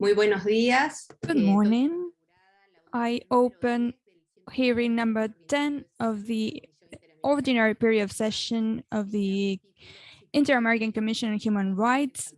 Muy buenos días. Good Eh, morning. I open hearing number 10 of the ordinary period of session of the Inter-American Commission on Human Rights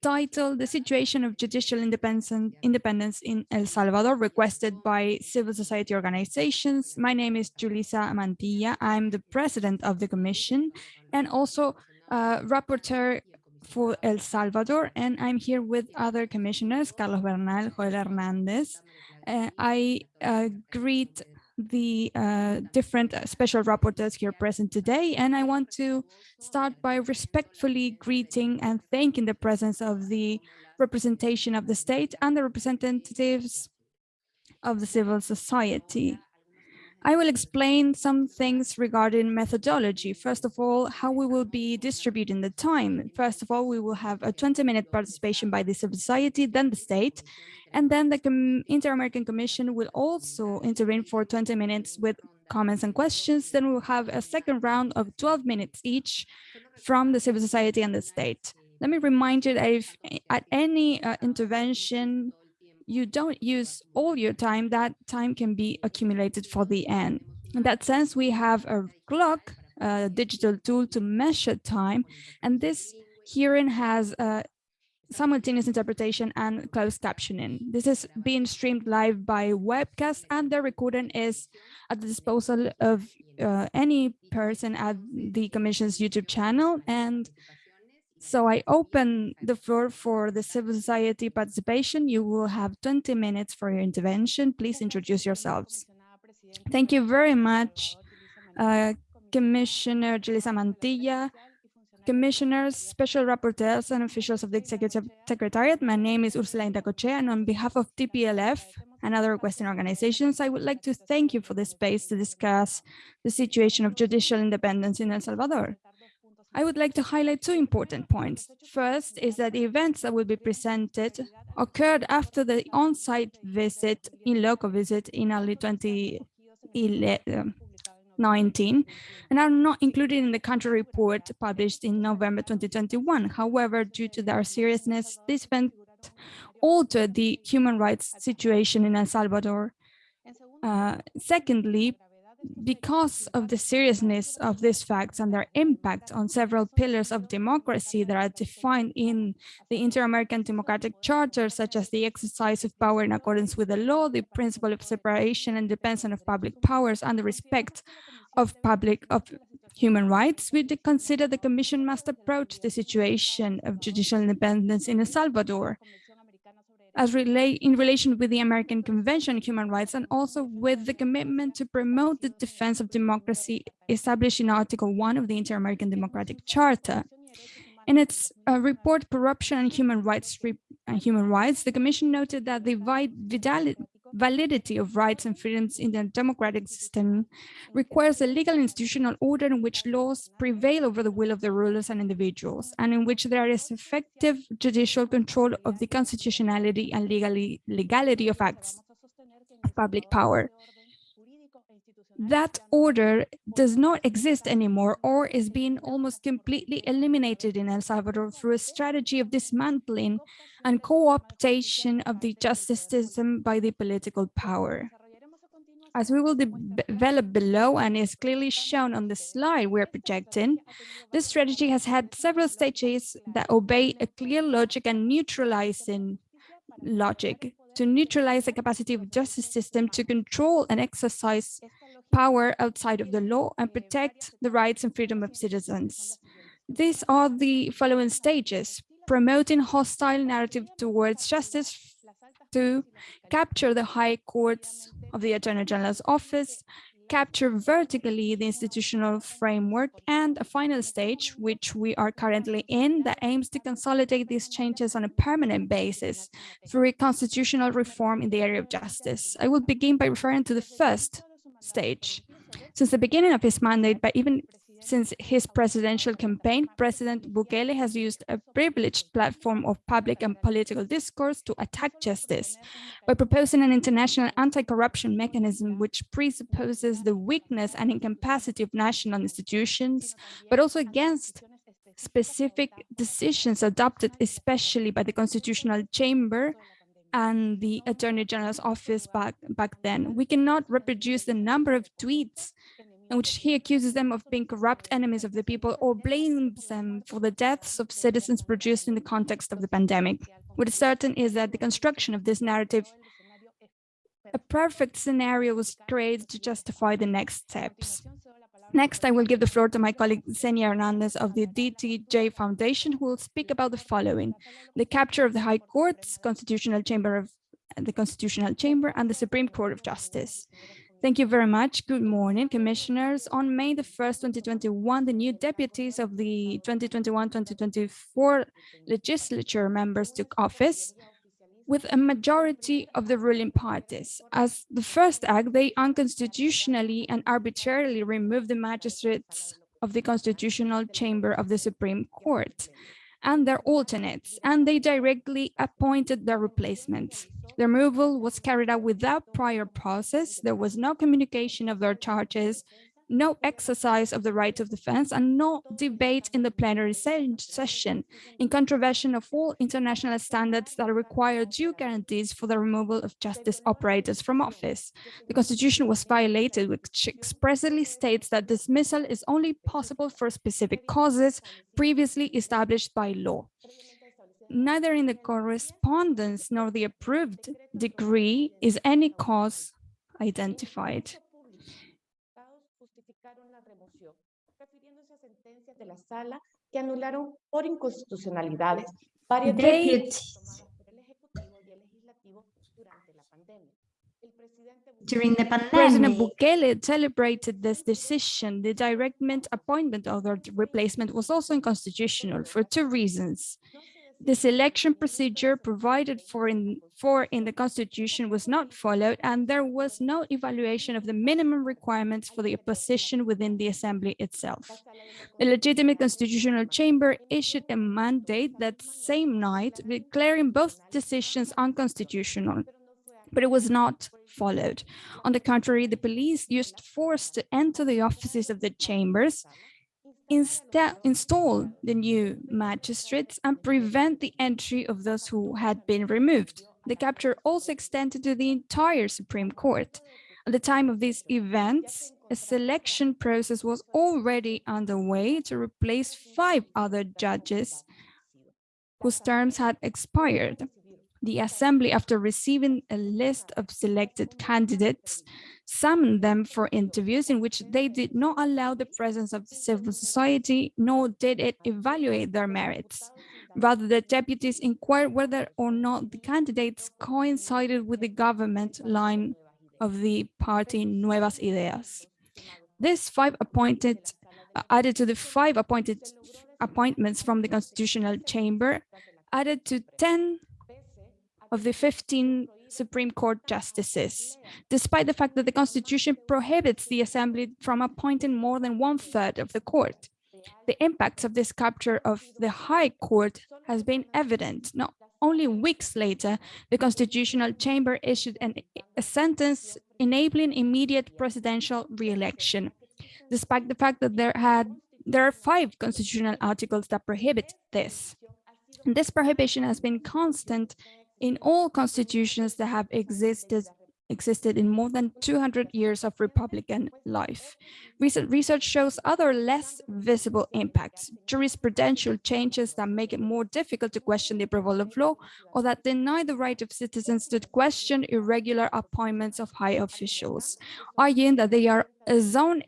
titled The Situation of Judicial Independence, Independence in El Salvador, requested by civil society organizations. My name is Julissa Mantilla. I'm the president of the commission and also uh, rapporteur for El Salvador, and I'm here with other commissioners, Carlos Bernal, Joel Hernandez. Uh, I uh, greet the uh, different special rapporteurs here present today, and I want to start by respectfully greeting and thanking the presence of the representation of the state and the representatives of the civil society. I will explain some things regarding methodology. First of all, how we will be distributing the time. First of all, we will have a 20 minute participation by the civil society, then the state, and then the Inter-American Commission will also intervene for 20 minutes with comments and questions. Then we'll have a second round of 12 minutes each from the civil society and the state. Let me remind you that if at any uh, intervention, you don't use all your time, that time can be accumulated for the end. In that sense, we have a clock, a digital tool to measure time, and this hearing has a simultaneous interpretation and closed captioning. This is being streamed live by webcast and the recording is at the disposal of uh, any person at the Commission's YouTube channel and so I open the floor for the civil society participation. You will have 20 minutes for your intervention. Please introduce yourselves. Thank you very much, uh, Commissioner Julissa Mantilla, Commissioners, Special Rapporteurs, and officials of the Executive Secretariat. My name is Ursula Indacochea, and on behalf of DPLF and other Western organizations, I would like to thank you for the space to discuss the situation of judicial independence in El Salvador. I would like to highlight two important points. First is that the events that will be presented occurred after the on-site visit, in local visit in early 2019 and are not included in the country report published in November 2021. However, due to their seriousness, this event altered the human rights situation in El Salvador. Uh, secondly, because of the seriousness of these facts and their impact on several pillars of democracy that are defined in the Inter-American Democratic Charter, such as the exercise of power in accordance with the law, the principle of separation and dependence of public powers, and the respect of public of human rights, we consider the Commission must approach the situation of judicial independence in El Salvador as relate in relation with the American Convention on Human Rights and also with the commitment to promote the defense of democracy established in Article 1 of the Inter-American Democratic Charter. In its uh, report, Corruption and Human Rights, and Human Rights, the Commission noted that the validity of rights and freedoms in the democratic system requires a legal institutional order in which laws prevail over the will of the rulers and individuals, and in which there is effective judicial control of the constitutionality and legally, legality of acts of public power that order does not exist anymore or is being almost completely eliminated in El Salvador through a strategy of dismantling and co-optation of the justice system by the political power. As we will de develop below and is clearly shown on the slide we're projecting, this strategy has had several stages that obey a clear logic and neutralizing logic to neutralize the capacity of the justice system to control and exercise power outside of the law and protect the rights and freedom of citizens. These are the following stages, promoting hostile narrative towards justice to capture the high courts of the Attorney General's office, capture vertically the institutional framework, and a final stage, which we are currently in, that aims to consolidate these changes on a permanent basis through a constitutional reform in the area of justice. I will begin by referring to the first stage. Since the beginning of his mandate, but even since his presidential campaign, President Bukele has used a privileged platform of public and political discourse to attack justice by proposing an international anti-corruption mechanism which presupposes the weakness and incapacity of national institutions, but also against specific decisions adopted especially by the Constitutional Chamber and the Attorney General's office back, back then. We cannot reproduce the number of tweets in which he accuses them of being corrupt enemies of the people or blames them for the deaths of citizens produced in the context of the pandemic. What is certain is that the construction of this narrative, a perfect scenario was created to justify the next steps. Next, I will give the floor to my colleague Xenia Hernandez of the DTJ Foundation, who will speak about the following. The capture of the High Court's Constitutional Chamber of the Constitutional Chamber and the Supreme Court of Justice. Thank you very much. Good morning, commissioners. On May the 1st, 2021, the new deputies of the 2021-2024 legislature members took office with a majority of the ruling parties. As the first act, they unconstitutionally and arbitrarily removed the magistrates of the constitutional chamber of the Supreme Court and their alternates, and they directly appointed their replacements. The removal was carried out without prior process. There was no communication of their charges, no exercise of the right of defense, and no debate in the plenary session, in contravention of all international standards that require due guarantees for the removal of justice operators from office. The constitution was violated, which expressly states that dismissal is only possible for specific causes previously established by law. Neither in the correspondence nor the approved degree is any cause identified. De la sala que anularon por inconstitucionalidades varias During the pandemic, President Bukele celebrated this decision. The direct appointment of the replacement was also unconstitutional for two reasons. The selection procedure provided for in, for in the Constitution was not followed, and there was no evaluation of the minimum requirements for the opposition within the Assembly itself. The legitimate Constitutional Chamber issued a mandate that same night, declaring both decisions unconstitutional, but it was not followed. On the contrary, the police used force to enter the offices of the chambers install the new magistrates and prevent the entry of those who had been removed. The capture also extended to the entire Supreme Court. At the time of these events, a selection process was already underway to replace five other judges whose terms had expired. The Assembly, after receiving a list of selected candidates, summoned them for interviews in which they did not allow the presence of civil society, nor did it evaluate their merits. Rather, the deputies inquired whether or not the candidates coincided with the government line of the party Nuevas Ideas. This five appointed, uh, added to the five appointed appointments from the Constitutional Chamber, added to 10 of the 15 Supreme Court justices, despite the fact that the Constitution prohibits the Assembly from appointing more than one third of the court. The impacts of this capture of the High Court has been evident. Not only weeks later, the Constitutional Chamber issued an, a sentence enabling immediate presidential re-election, despite the fact that there had there are five constitutional articles that prohibit this. And this prohibition has been constant in all constitutions that have existed existed in more than 200 years of Republican life. Recent research shows other less visible impacts, jurisprudential changes that make it more difficult to question the approval of law or that deny the right of citizens to question irregular appointments of high officials, arguing that they are a zone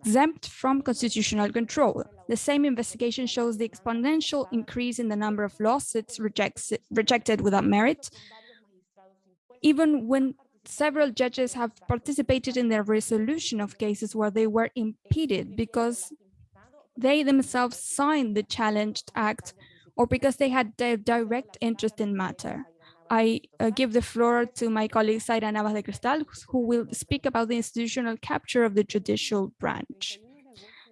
exempt from constitutional control. The same investigation shows the exponential increase in the number of lawsuits rejected without merit, even when several judges have participated in the resolution of cases where they were impeded because they themselves signed the challenged act or because they had direct interest in matter. I uh, give the floor to my colleague Zaira Navas de Cristosal, who will speak about the institutional capture of the judicial branch.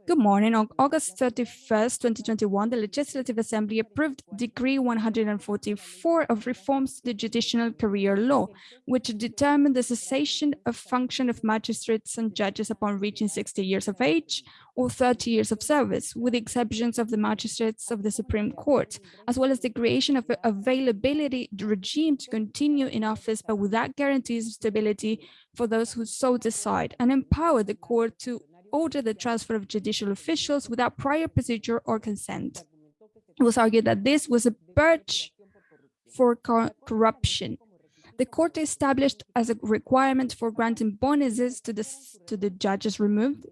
Good morning. On August 31st, 2021, the Legislative Assembly approved Decree 144 of reforms to the Judicial Career Law, which determined the cessation of function of magistrates and judges upon reaching 60 years of age or 30 years of service, with the exceptions of the magistrates of the Supreme Court, as well as the creation of an availability regime to continue in office, but without guarantees of stability for those who so decide, and empower the court to order the transfer of judicial officials without prior procedure or consent. It was argued that this was a purge for corruption. The court established as a requirement for granting bonuses to the, to the judges removed,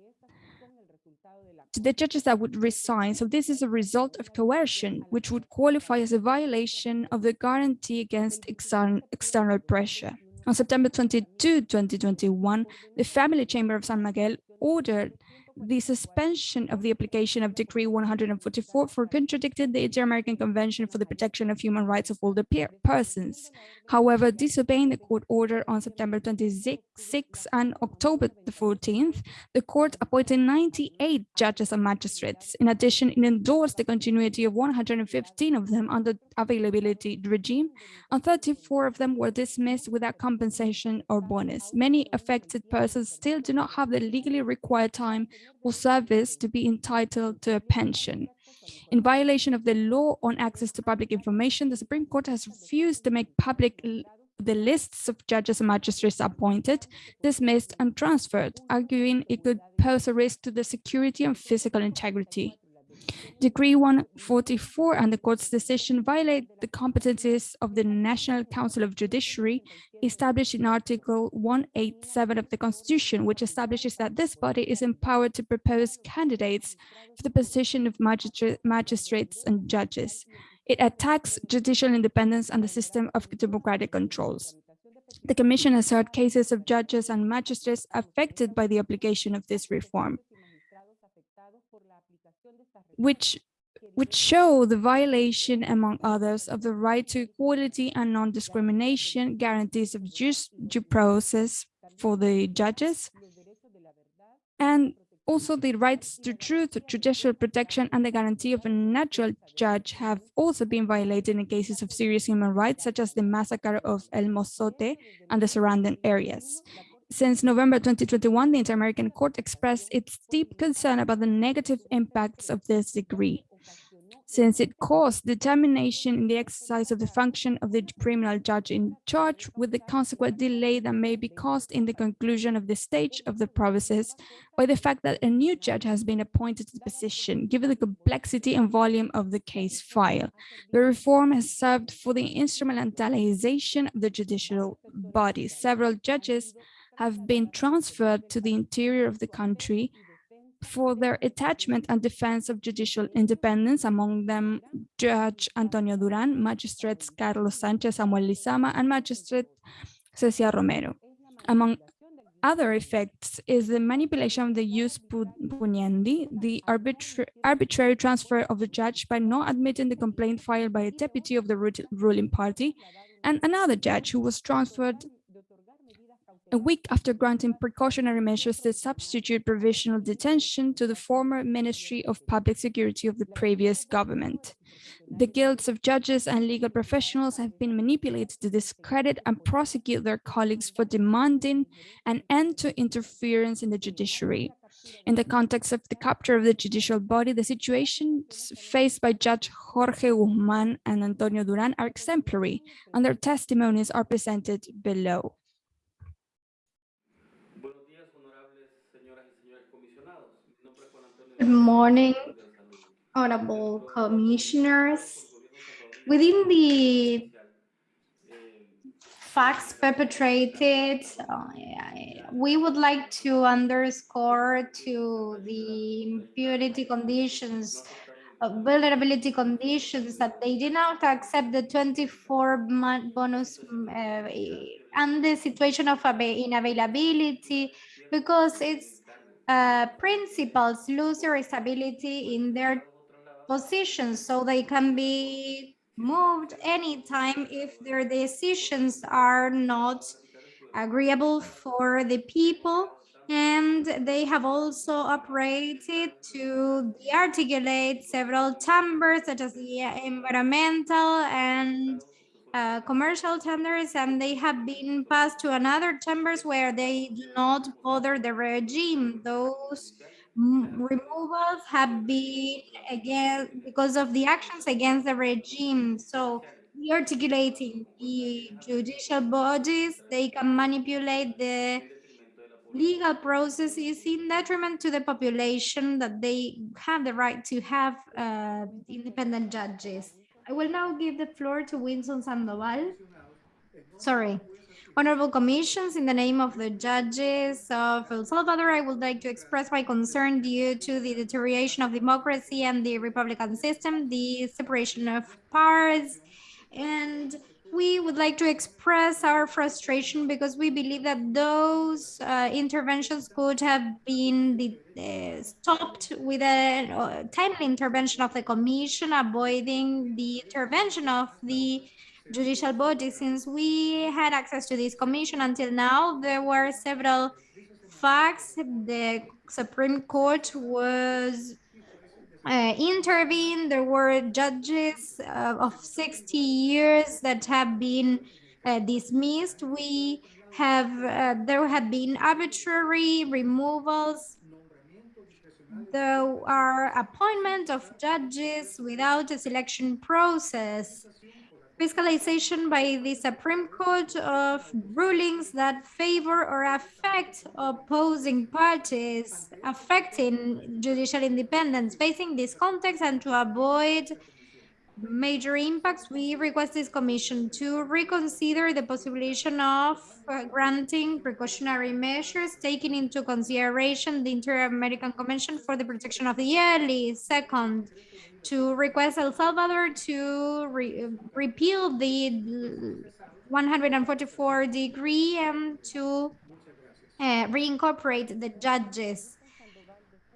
to the judges that would resign. So this is a result of coercion, which would qualify as a violation of the guarantee against external, external pressure. On September 22, 2021, the Family Chamber of San Miguel ordered the suspension of the application of Decree 144 for contradicting the Inter-American Convention for the Protection of Human Rights of Older Persons. However, disobeying the court order on September 26 and October the 14th, the court appointed 98 judges and magistrates. In addition, it endorsed the continuity of 115 of them under the availability regime, and 34 of them were dismissed without compensation or bonus. Many affected persons still do not have the legally required time or service to be entitled to a pension. In violation of the law on access to public information, the Supreme Court has refused to make public the lists of judges and magistrates appointed, dismissed and transferred, arguing it could pose a risk to the security and physical integrity. Decree 144 and the court's decision violate the competencies of the National Council of Judiciary established in Article 187 of the Constitution, which establishes that this body is empowered to propose candidates for the position of magistrates and judges. It attacks judicial independence and the system of democratic controls. The Commission has heard cases of judges and magistrates affected by the application of this reform which which show the violation, among others, of the right to equality and non-discrimination, guarantees of due process for the judges, and also the rights to truth, judicial protection, and the guarantee of a natural judge have also been violated in cases of serious human rights, such as the massacre of El Mozote and the surrounding areas. Since November 2021, the Inter-American Court expressed its deep concern about the negative impacts of this decree, since it caused determination in the exercise of the function of the criminal judge in charge with the consequent delay that may be caused in the conclusion of the stage of the process by the fact that a new judge has been appointed to the position, given the complexity and volume of the case file. The reform has served for the instrumentalization of the judicial body. Several judges have been transferred to the interior of the country for their attachment and defense of judicial independence, among them Judge Antonio Duran, Magistrates Carlos Sanchez, Samuel Lizama, and Magistrate Cecia Romero. Among other effects is the manipulation of the jus puniendi, the arbitra arbitrary transfer of the judge by not admitting the complaint filed by a deputy of the ruling party, and another judge who was transferred a week after granting precautionary measures to substitute provisional detention to the former Ministry of Public Security of the previous government. The guilds of judges and legal professionals have been manipulated to discredit and prosecute their colleagues for demanding an end to interference in the judiciary. In the context of the capture of the judicial body, the situations faced by Judge Jorge Guzman and Antonio Duran are exemplary, and their testimonies are presented below. Good morning, honorable commissioners. Within the facts perpetrated, uh, we would like to underscore to the impunity conditions, uh, vulnerability conditions that they did not accept the 24 month bonus uh, and the situation of inavailability because it's uh, principals lose their stability in their positions so they can be moved anytime if their decisions are not agreeable for the people. And they have also operated to de-articulate several chambers such as the environmental and commercial tenders, and they have been passed to another chambers where they do not bother the regime. Those removals have been again because of the actions against the regime. So articulating the judicial bodies, they can manipulate the legal processes in detriment to the population that they have the right to have uh, independent judges. I will now give the floor to Winston Sandoval. Sorry. Honorable commissions, in the name of the judges of El Salvador, I would like to express my concern due to the deterioration of democracy and the Republican system, the separation of powers, and we would like to express our frustration because we believe that those uh, interventions could have been the, uh, stopped with a uh, timely intervention of the commission, avoiding the intervention of the judicial body. Since we had access to this commission until now, there were several facts. The Supreme Court was uh, intervened. There were judges uh, of 60 years that have been uh, dismissed. We have, uh, there have been arbitrary removals. There are appointment of judges without a selection process fiscalization by the Supreme Court of rulings that favor or affect opposing parties, affecting judicial independence. Facing this context and to avoid major impacts, we request this commission to reconsider the possibility of uh, granting precautionary measures taking into consideration the Inter-American Convention for the Protection of the Early. Second, to request El Salvador to re repeal the 144 degree and to uh, reincorporate the judges.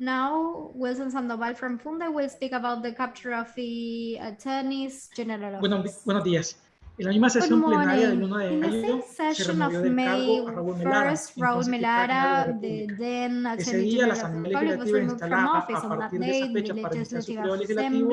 Now, Wilson Sandoval from Funde will speak about the capture of the attorneys general. Buenos, buenos días. En la misma sesión plenaria del 1 de mayo se removió del cargo a Raúl Melara, Raúl Melara, the then Ese día la Asamblea Legislativa instalada a partir de esa fecha para iniciar su periodo legislativo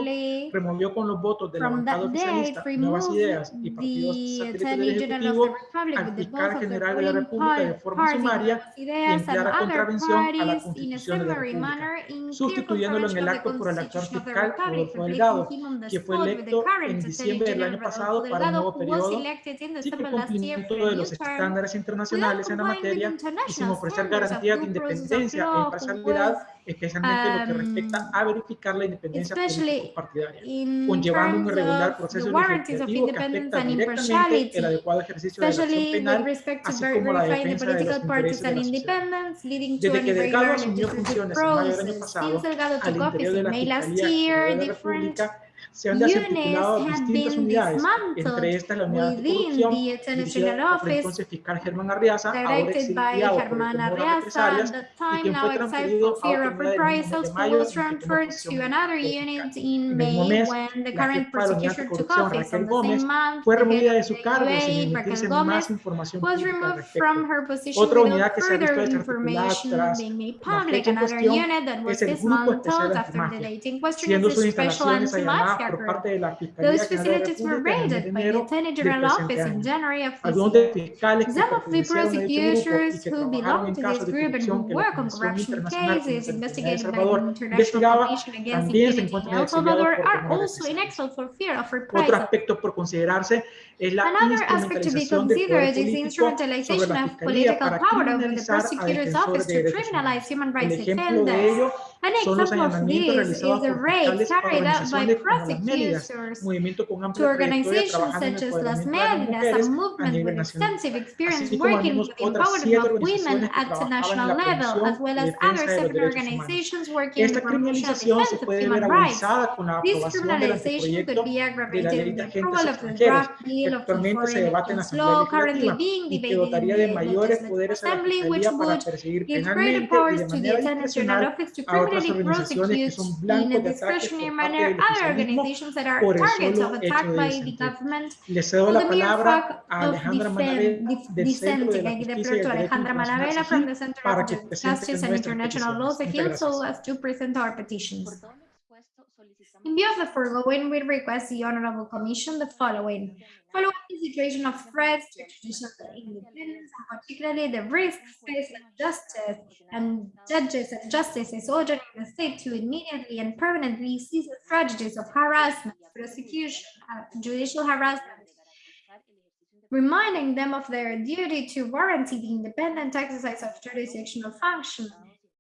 removió con los votos de la bancada oficialista Nuevas Ideas y partidos satélites del Ejecutivo al fiscal general de la República de forma sumaria y emplear contravención a la Constitución de la República, sustituyéndolo en el acto por el actual fiscal Rodolfo Delgado, que fue electo en diciembre del año pasado para el nuevo periodo, sin cumplimiento de los estándares internacionales en la materia y sin ofrecer garantías de independencia e imparcialidad especialmente lo que respecta a verificar la independencia político-partidaria, conllevando un irregular proceso legislativo que afecta directamente el adecuado ejercicio de la acción penal, así como la defensa de los intereses de la sociedad. Desde que Delgado asumió funciones en mayo del año pasado, al interior de la Fiscalía de la República, se han desarticulado distintas unidades, entre estas la unidad de corrupción, dirigida por el entonces fiscal Germán Arriaza, ahora exiliado por el temor a represalias, y quien fue transferido a otra reprisals was transferred to another unit in May when the current prosecutor took office. On the same month, fue removida de su cargo sin emitirse más información position Otra unidad que se ha visto desarticulada tras la fecha en cuestión es el Grupo Especial Antimafia, siendo sus instalaciones allanadas por parte de la Fiscalía General de la República en enero del presente año. Algunos de fiscales que pertenecieron a este grupo y que trabajaron en casos de corrupción que la Comisión Internacional de El Salvador investigaba también se encuentran exiliados por temor a Otro aspecto por considerarse es la instrumentalización del poder político sobre la Fiscalía para criminalizar a defensores de derechos humanos. El ejemplo de ello son los allanamientos realizados por fiscales a organizaciones como las Mélidas, movimiento con amplia trayectoria trabajando en el empoderamiento de las mujeres a nivel nacional, así como algunos otras siete organizaciones que trabajaban en la promoción y defensa de los derechos humanos. Esta criminalización se puede ver agudizada con la aprobación del anteproyecto de la ley de agentes extranjeros, que actualmente se debate en la Asamblea Legislativa y que dotaría de mayores poderes a la Fiscalía para perseguir penalmente y de manera discrecional a otras finally organizaciones que prosecute son in a blancos de ataques discretionary por parte manner del other oficialismo organizations that are por el targets solo of hecho attack de by the disentir. government Le cedo for la the mere palabra fact a of Alejandra dissent, Manabela dif- del Centro de dissenting. la I give the Justicia floor y to el Derecho Alejandra Internacional Manabela from Civil the Center para of que Ju- presente Justice and nuestras International Law, peticiones. CEJIL, Muchas so gracias. In view of the foregoing, we request the Honorable Commission the following. Following the situation of threats to judicial independence, and particularly the risk faced by justice and judges and justices ordering the state to immediately and permanently cease the tragedies of harassment, prosecution, judicial harassment, reminding them of their duty to warranty the independent exercise of jurisdictional function,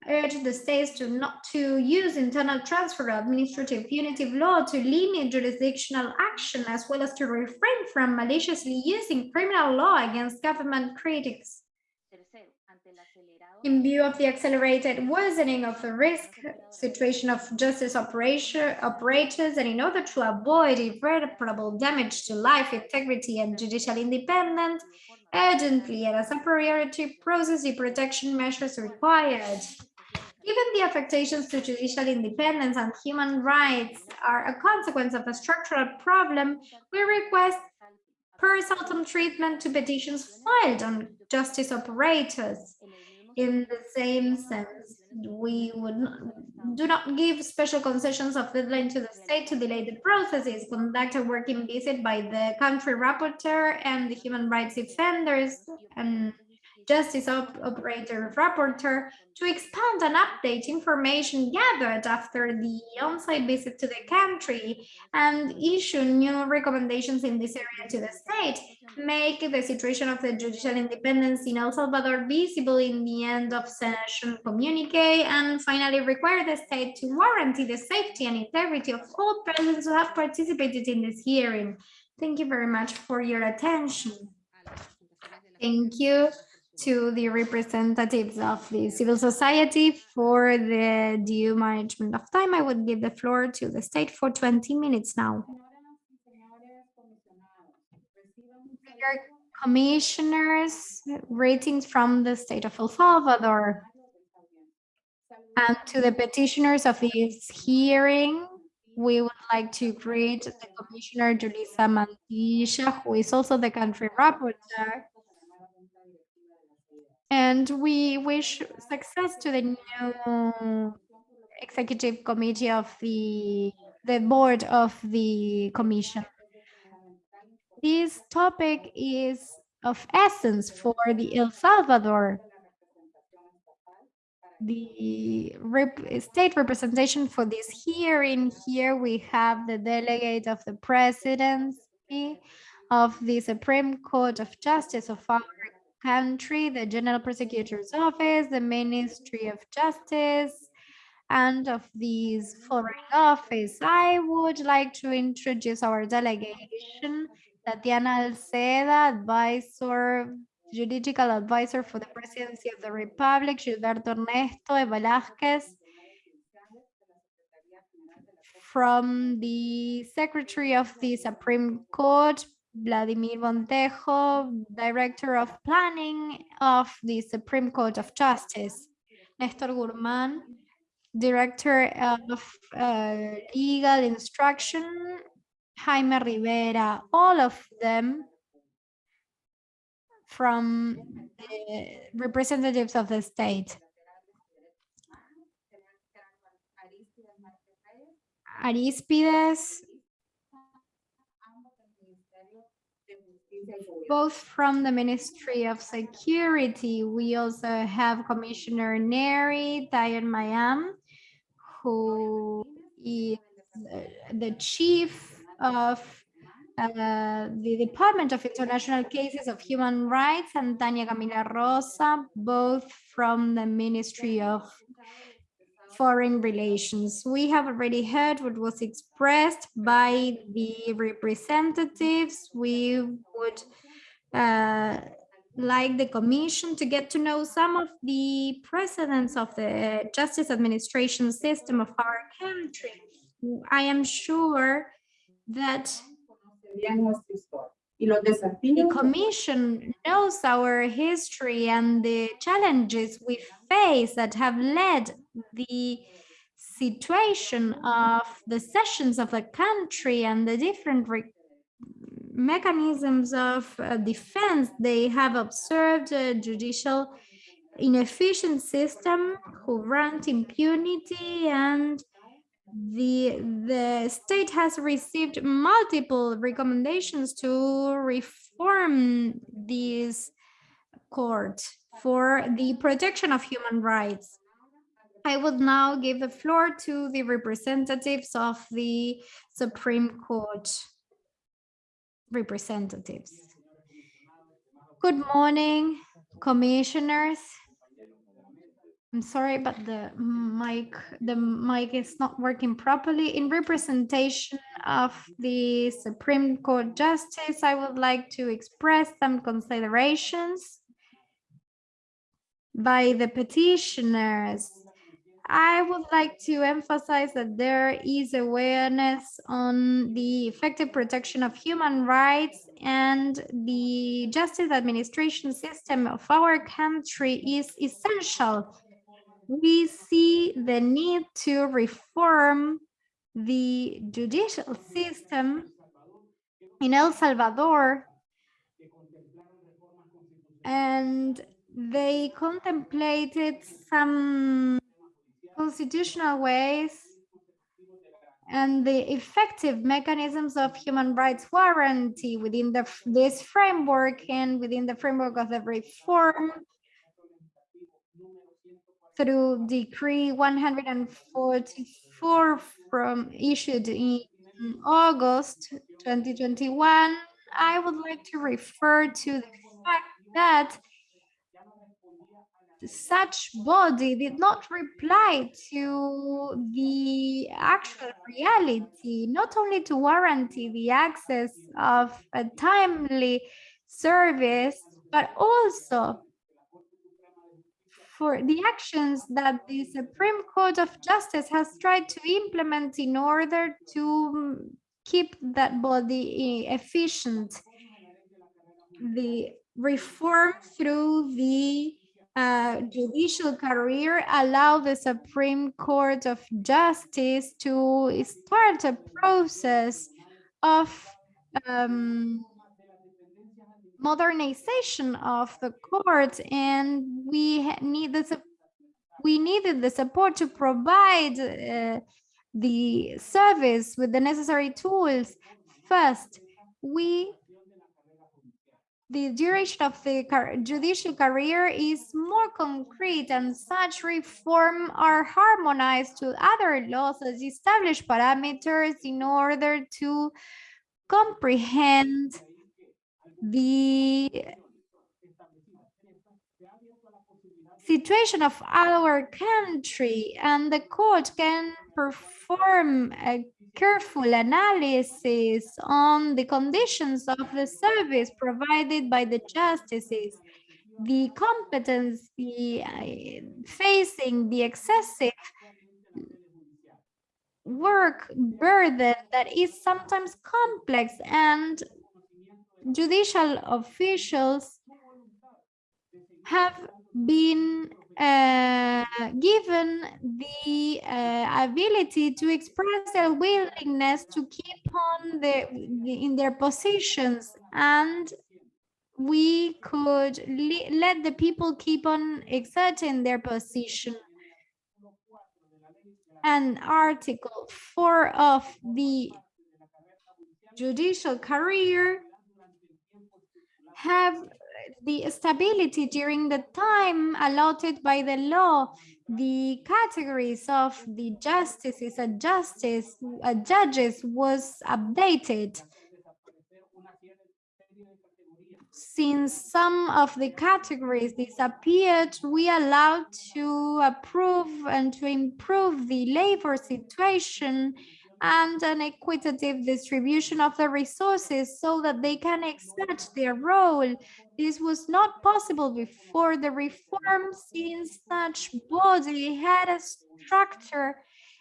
urge the states to not to use internal transfer of administrative punitive law to limit jurisdictional action as well as to refrain from maliciously using criminal law against government critics. In view of the accelerated worsening of the risk situation of justice operators and in order to avoid irreparable damage to life, integrity and judicial independence, urgently and as a priority process the protection measures required. Given the affectations to judicial independence and human rights are a consequence of a structural problem, we request per saltum treatment to petitions filed on justice operators. In the same sense, we would not, do not give special concessions of deadline to the state to delay the processes, conduct a working visit by the country rapporteur and the human rights defenders and justice op operator rapporteur to expand and update information gathered after the on-site visit to the country and issue new recommendations in this area to the state, make the situation of the judicial independence in El Salvador visible in the end of session communique, and finally require the state to warranty the safety and integrity of all persons who have participated in this hearing. Thank you very much for your attention. Thank you to the representatives of the civil society for the due management of time. I would give the floor to the state for 20 minutes now. Dear Commissioners, ratings from the state of El Salvador. And to the petitioners of this hearing, we would like to greet the Commissioner Julissa Mantilla, who is also the country rapporteur. And we wish success to the new executive committee of the, the board of the commission. This topic is of essence for the El Salvador. The rep state representation for this hearing here, we have the delegate of the presidency of the Supreme Court of Justice of our country, the General Prosecutor's Office, the Ministry of Justice, and of these foreign office. I would like to introduce our delegation, Tatiana Alceda, advisor, juridical advisor for the presidency of the Republic, Gilberto Ernesto de Velázquez, from the Secretary of the Supreme Court, Vladimir Montejo, Director of Planning of the Supreme Court of Justice, Nestor Gurman, Director of uh, Legal Instruction, Jaime Rivera, all of them from the representatives of the state. Aristides, both from the Ministry of Security. We also have Commissioner Neri Tayan Mayam, who is the chief of uh, the Department of International Cases of Human Rights, and Tania Camila Rosa, both from the Ministry of Foreign Relations. We have already heard what was expressed by the representatives. We would uh, like the Commission to get to know some of the precedents of the justice administration system of our country. I am sure that the Commission knows our history and the challenges we face that have led the situation of the sessions of the country and the different mechanisms of uh, defense, they have observed a judicial inefficient system who grant impunity and the the state has received multiple recommendations to reform this court for the protection of human rights. I would now give the floor to the representatives of the Supreme Court representatives. Good morning, commissioners. I'm sorry, but the mic the mic is not working properly. In representation of the Supreme Court Justice, I would like to express some considerations by the petitioners. I would like to emphasize that there is awareness on the effective protection of human rights and the justice administration system of our country is essential. We see the need to reform the judicial system in El Salvador and they contemplated some constitutional ways and the effective mechanisms of human rights warranty within the, this framework and within the framework of the reform through decree 144 from issued in August 2021, I would like to refer to the fact that such body did not reply to the actual reality, not only to guarantee the access of a timely service, but also for the actions that the Supreme Court of Justice has tried to implement in order to mm, keep that body efficient. The reform through the uh, judicial career allow the Supreme Court of Justice to start a process of um, modernization of the court and we need the we needed the support to provide uh, the service with the necessary tools. First we the duration of the judicial career is more concrete and such reform are harmonized to other laws as established parameters in order to comprehend the situation of our country. And the court can perform a careful analysis on the conditions of the service provided by the justices, the competency uh, facing the excessive work burden that is sometimes complex and judicial officials have been uh, given the uh, ability to express their willingness to keep on the, in their positions and we could let the people keep on exerting their position. And article 4 of the judicial career have the stability during the time allotted by the law, the categories of the justices and justice uh, judges was updated. Since some of the categories disappeared, we allowed to approve and to improve the labor situation and an equitative distribution of the resources so that they can exert their role. This was not possible before the reform since such body had a structure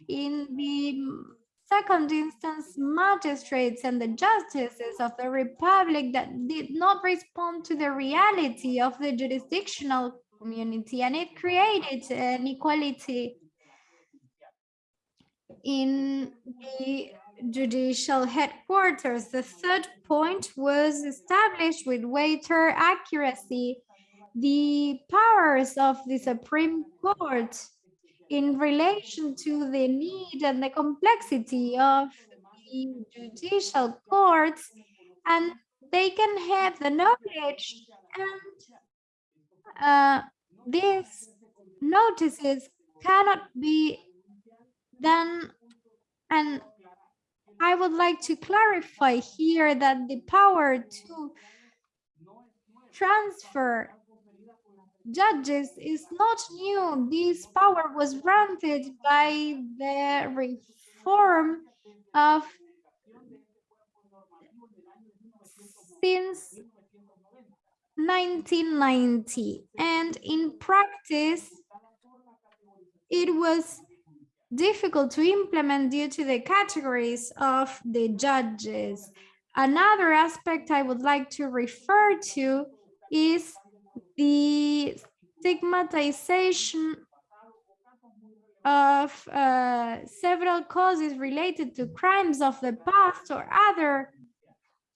in the second instance magistrates and the justices of the republic that did not respond to the reality of the jurisdictional community and it created an equality in the judicial headquarters. The third point was established with greater accuracy the powers of the Supreme Court in relation to the need and the complexity of the judicial courts and they can have the knowledge and uh, these notices cannot be done and I would like to clarify here that the power to transfer judges is not new. This power was granted by the reform of since 1990 and in practice it was difficult to implement due to the categories of the judges. Another aspect I would like to refer to is the stigmatization of uh, several causes related to crimes of the past or other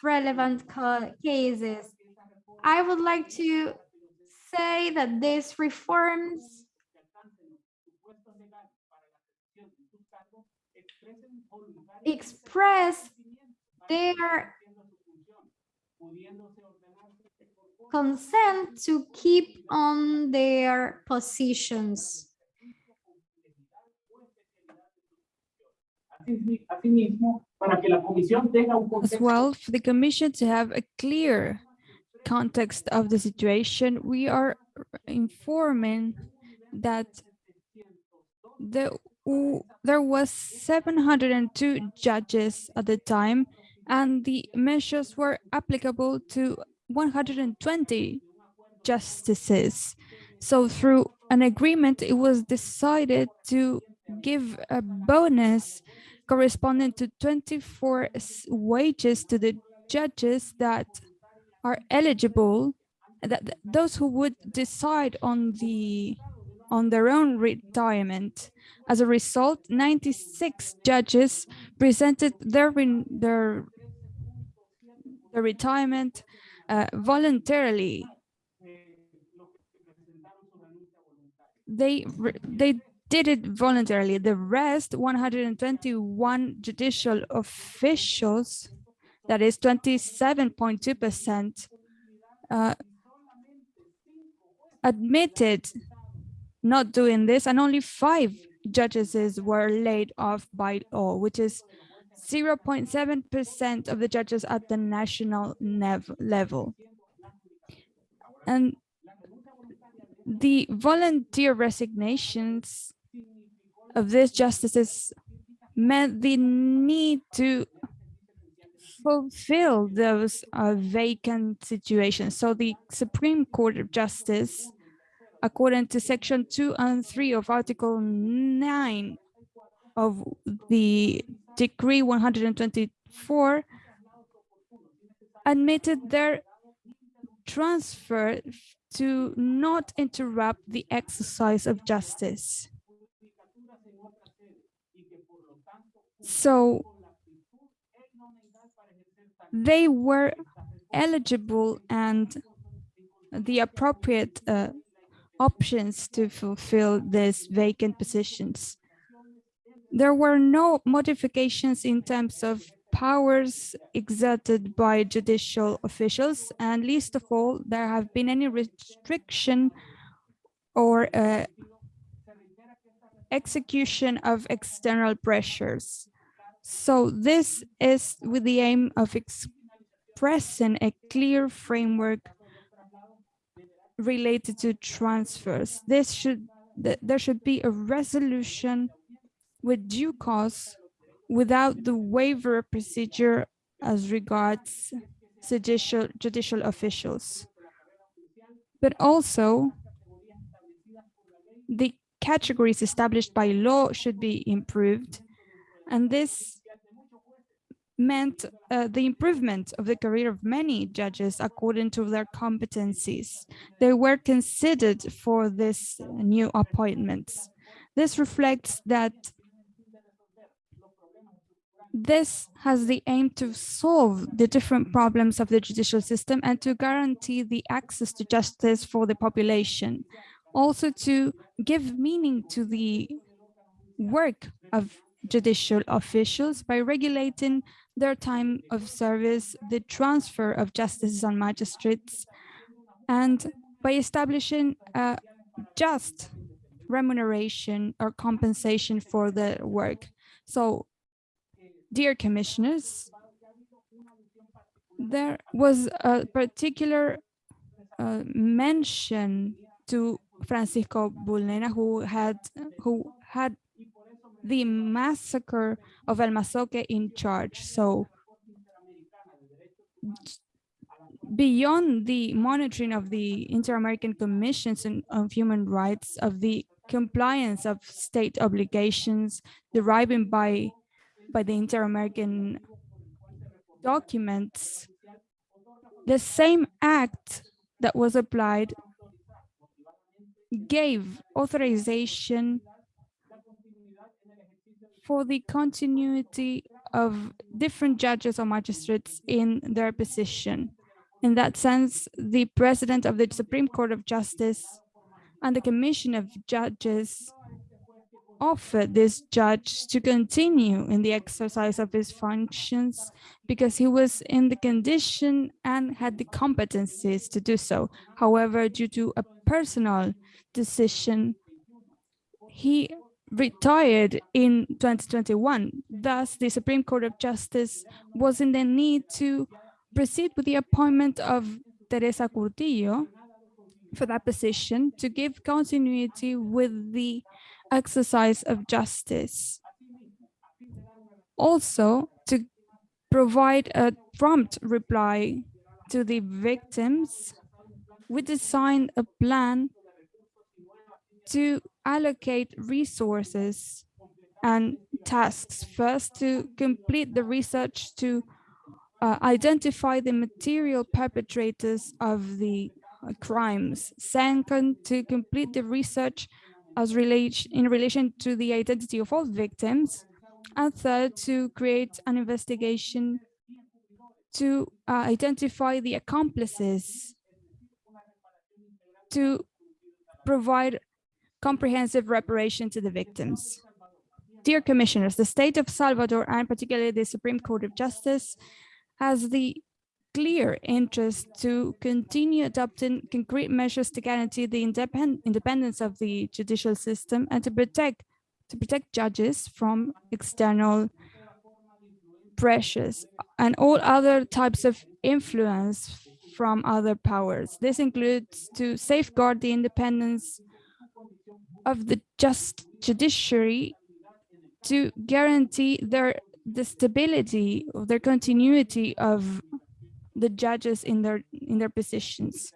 relevant cases. I would like to say that these reforms express their consent to keep on their positions. As well, for the Commission to have a clear context of the situation, we are informing that the, there was 702 judges at the time, and the measures were applicable to 120 justices. So through an agreement, it was decided to give a bonus corresponding to 24 wages to the judges that are eligible, that those who would decide on the on their own retirement. As a result, 96 judges presented their their, their retirement uh, voluntarily. They they did it voluntarily. The rest, 121 judicial officials, that is 27.2%, uh, admitted not doing this, and only five judges were laid off by law, which is 0.7% of the judges at the national level. And the volunteer resignations of these justices meant the need to fulfill those uh, vacant situations. So the Supreme Court of Justice, according to section two and three of article nine of the decree 124 admitted their transfer to not interrupt the exercise of justice. So they were eligible and the appropriate uh, options to fulfill these vacant positions there were no modifications in terms of powers exerted by judicial officials, and least of all, there have been any restriction or uh, execution of external pressures. So this is with the aim of expressing a clear framework related to transfers. This should there should be a resolution with due cause without the waiver procedure as regards judicial, judicial officials. But also, the categories established by law should be improved. And this meant uh, the improvement of the career of many judges according to their competencies. They were considered for this new appointments. This reflects that This has the aim to solve the different problems of the judicial system and to guarantee the access to justice for the population. Also to give meaning to the work of judicial officials by regulating their time of service, the transfer of justices and magistrates, and by establishing a just remuneration or compensation for the work. So, dear commissioners, there was a particular uh, mention to Francisco Bulnena, who had who had the massacre of El Mozote in charge. So beyond the monitoring of the Inter-American Commissions on Human Rights, of the compliance of state obligations deriving by, by the Inter-American documents, the same act that was applied gave authorization for the continuity of different judges or magistrates in their position. In that sense, the president of the Supreme Court of Justice and the Commission of Judges offered this judge to continue in the exercise of his functions because he was in the condition and had the competencies to do so. However, due to a personal decision, he retired in 2021. Thus, the Supreme Court of Justice was in the need to proceed with the appointment of Teresa Curtillo for that position to give continuity with the exercise of justice. Also, to provide a prompt reply to the victims, we designed a plan to allocate resources and tasks. First, to complete the research to uh, identify the material perpetrators of the uh, crimes. Second, to complete the research as relation in relation to the identity of all victims. And third, to create an investigation to uh, identify the accomplices, to provide comprehensive reparation to the victims. Dear Commissioners, the state of Salvador and particularly the Supreme Court of Justice has the clear interest to continue adopting concrete measures to guarantee the independ independence of the judicial system and to protect to protect judges from external pressures and all other types of influence from other powers. This includes to safeguard the independence of the just judiciary to guarantee their the stability of their continuity of the judges in their in their positions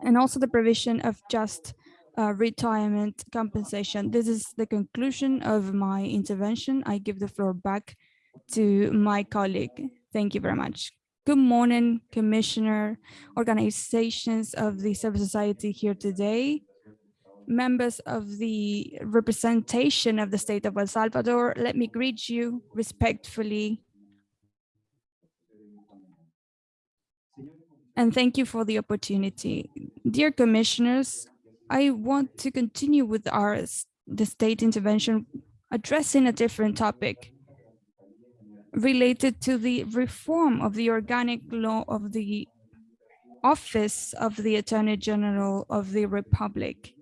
and also the provision of just uh, retirement compensation. This is the conclusion of my intervention. I give the floor back to my colleague. Thank you very much. Good morning, Commissioner, organizations of the civil society here today members of the representation of the state of El Salvador, let me greet you respectfully. And thank you for the opportunity. Dear commissioners, I want to continue with our the state intervention addressing a different topic related to the reform of the organic law of the office of the Attorney General of the Republic.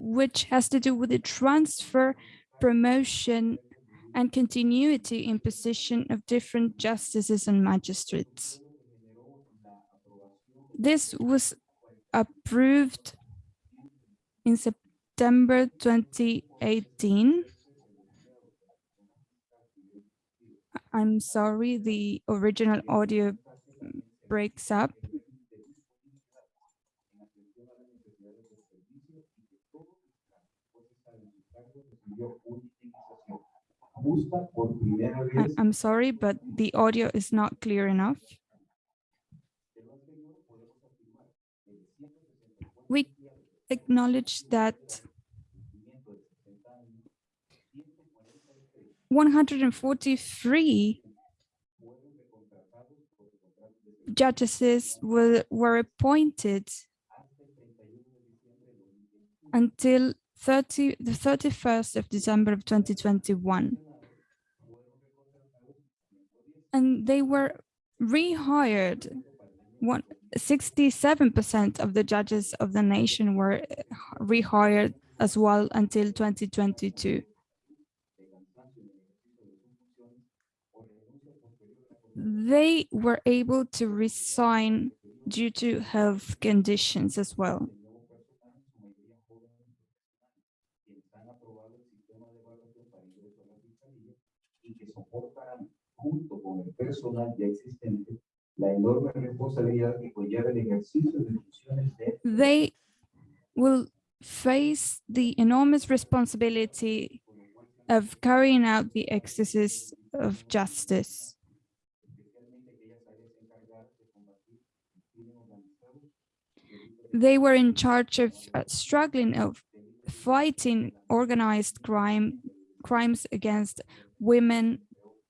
Which has to do with the transfer, promotion, and continuity in position of different justices and magistrates. This was approved in September 2018. I'm sorry, the original audio breaks up. I'm sorry, but the audio is not clear enough. We acknowledge that 143 judges were, were appointed until 30, the 31st of December of 2021. And they were rehired. 67% of the judges of the nation were uh, rehired as well until 2022. They were able to resign due to health conditions as well. Junto con el personal ya existente la enorme responsabilidad que conlleva el ejercicio de funciones de they will face the enormous responsibility of carrying out the exercise of justice. They were in charge of uh, struggling of fighting organized crime, crimes against women,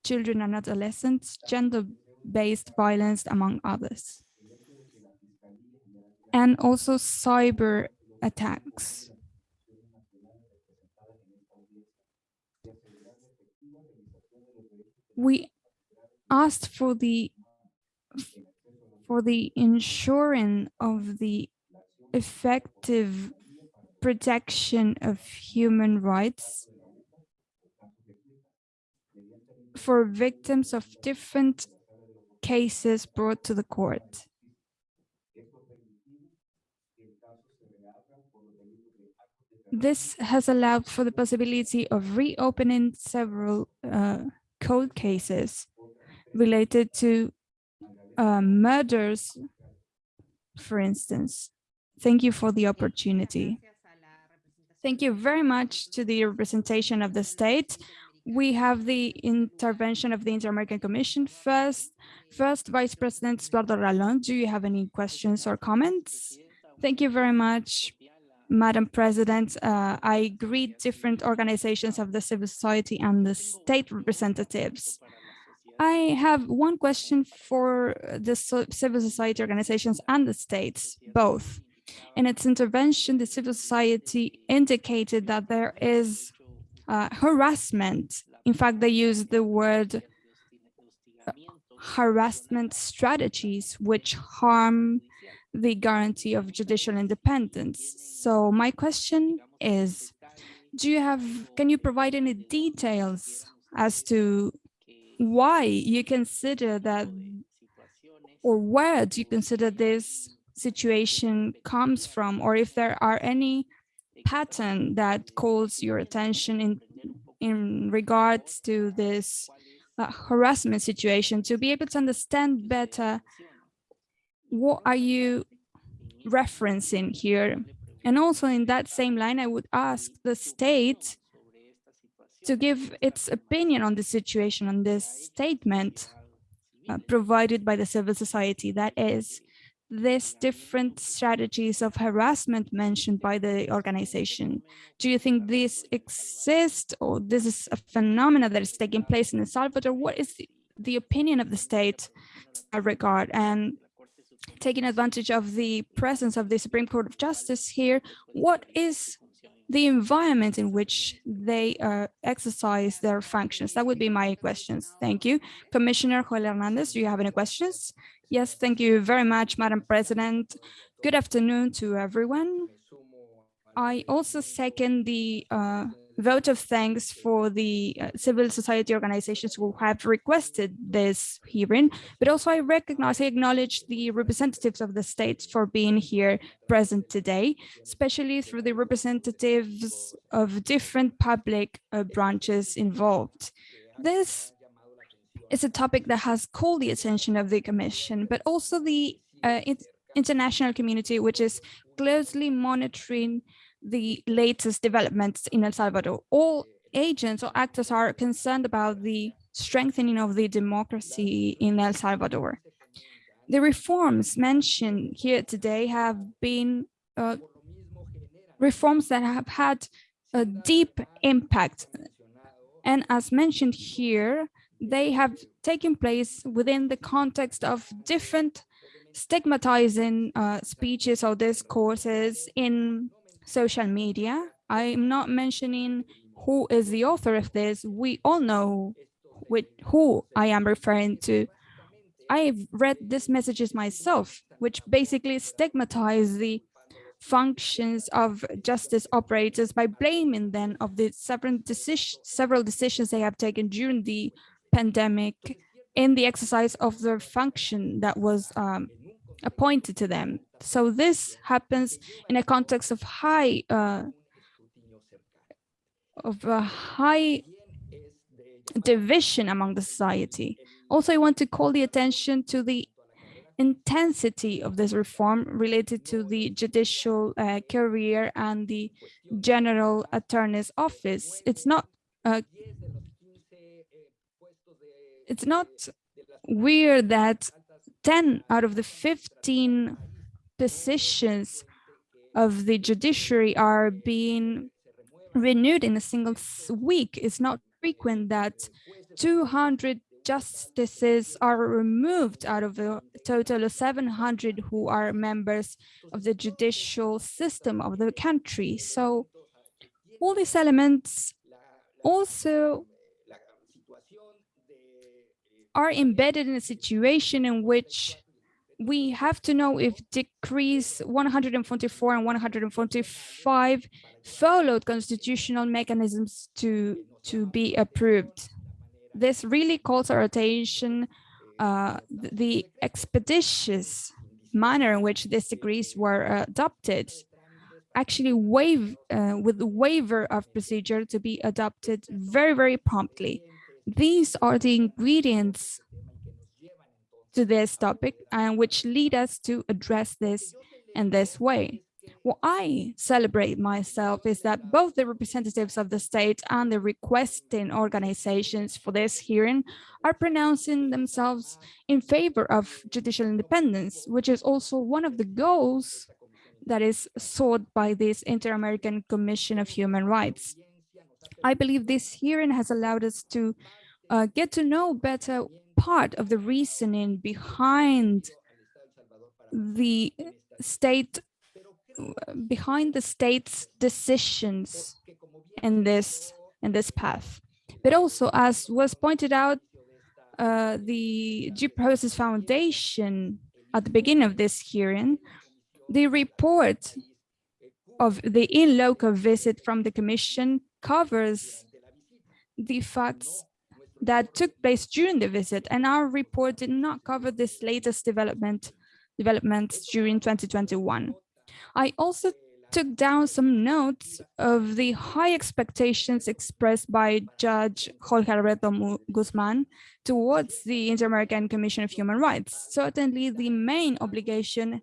children and adolescents, gender-based violence, among others. And also cyber attacks. We asked for the for the ensuring of the effective protection of human rights for victims of different cases brought to the court. This has allowed for the possibility of reopening several uh, cold cases related to uh, murders, for instance. Thank you for the opportunity. Thank you very much to the representation of the state. We have the intervention of the Inter-American Commission first. First, Vice President Stuardo Ralón, do you have any questions or comments? Thank you very much, Madam President. Uh, I greet different organizations of the civil society and the state representatives. I have one question for the civil society organizations and the states, both. In its intervention, the civil society indicated that there is uh, harassment. In fact, they use the word harassment strategies which harm the guarantee of judicial independence. So my question is, do you have, can you provide any details as to why you consider that, or where do you consider this situation comes from, or if there are any pattern that calls your attention in in regards to this uh, harassment situation to be able to understand better what are you referencing here. And also in that same line i would ask the state to give its opinion on the situation on this statement uh, provided by the civil society that is these different strategies of harassment mentioned by the organization? Do you think this exists or this is a phenomena that is taking place in El Salvador? What is the, the opinion of the state regard? And taking advantage of the presence of the Supreme Court of Justice here, what is the environment in which they uh, exercise their functions? That would be my questions. Thank you. Commissioner Joel Hernandez, do you have any questions? Yes, thank you very much, Madam President. Good afternoon to everyone. I also second the uh, vote of thanks for the uh, civil society organizations who have requested this hearing, but also I recognize, I acknowledge the representatives of the states for being here present today, especially through the representatives of different public uh, branches involved. This is a topic that has called the attention of the Commission, but also the uh, international community, which is closely monitoring the latest developments in El Salvador. All agents or actors are concerned about the strengthening of the democracy in El Salvador. The reforms mentioned here today have been uh, reforms that have had a deep impact And as mentioned here, they have taken place within the context of different stigmatizing uh, speeches or discourses in social media. I'm not mentioning who is the author of this. We all know with who I am referring to. I've read these messages myself, which basically stigmatize the functions of justice operators by blaming them of the several, decision, several decisions they have taken during the pandemic in the exercise of their function that was um, appointed to them. So this happens in a context of high uh, of a high division among the society. Also, I want to call the attention to the intensity of this reform related to the judicial uh, career and the general attorney's office. It's not uh, it's not weird that 10 out of the 15 positions of the judiciary are being renewed in a single week. It's not frequent that 200 justices are removed out of a total of 700 who are members of the judicial system of the country. So all these elements also are embedded in a situation in which we have to know if decrees 144 and 145 followed constitutional mechanisms to to be approved. This really calls our attention uh, the expeditious manner in which these decrees were adopted actually waive uh, with the waiver of procedure to be adopted very very promptly these are the ingredients to this topic and which lead us to address this in this way. What I celebrate myself is that both the representatives of the state and the requesting organizations for this hearing are pronouncing themselves in favor of judicial independence, which is also one of the goals that is sought by this Inter-American Commission of Human Rights. I believe this hearing has allowed us to uh, get to know better part of the reasoning behind the state behind the state's decisions in this in this path. But also as was pointed out uh, the due process foundation at the beginning of this hearing the report of the in loco visit from the commission covers the facts that took place during the visit and our report did not cover this latest development developments during 2021. I also took down some notes of the high expectations expressed by Judge Jorge Alberto Guzman towards the Inter-American Commission of Human Rights. Certainly the main obligation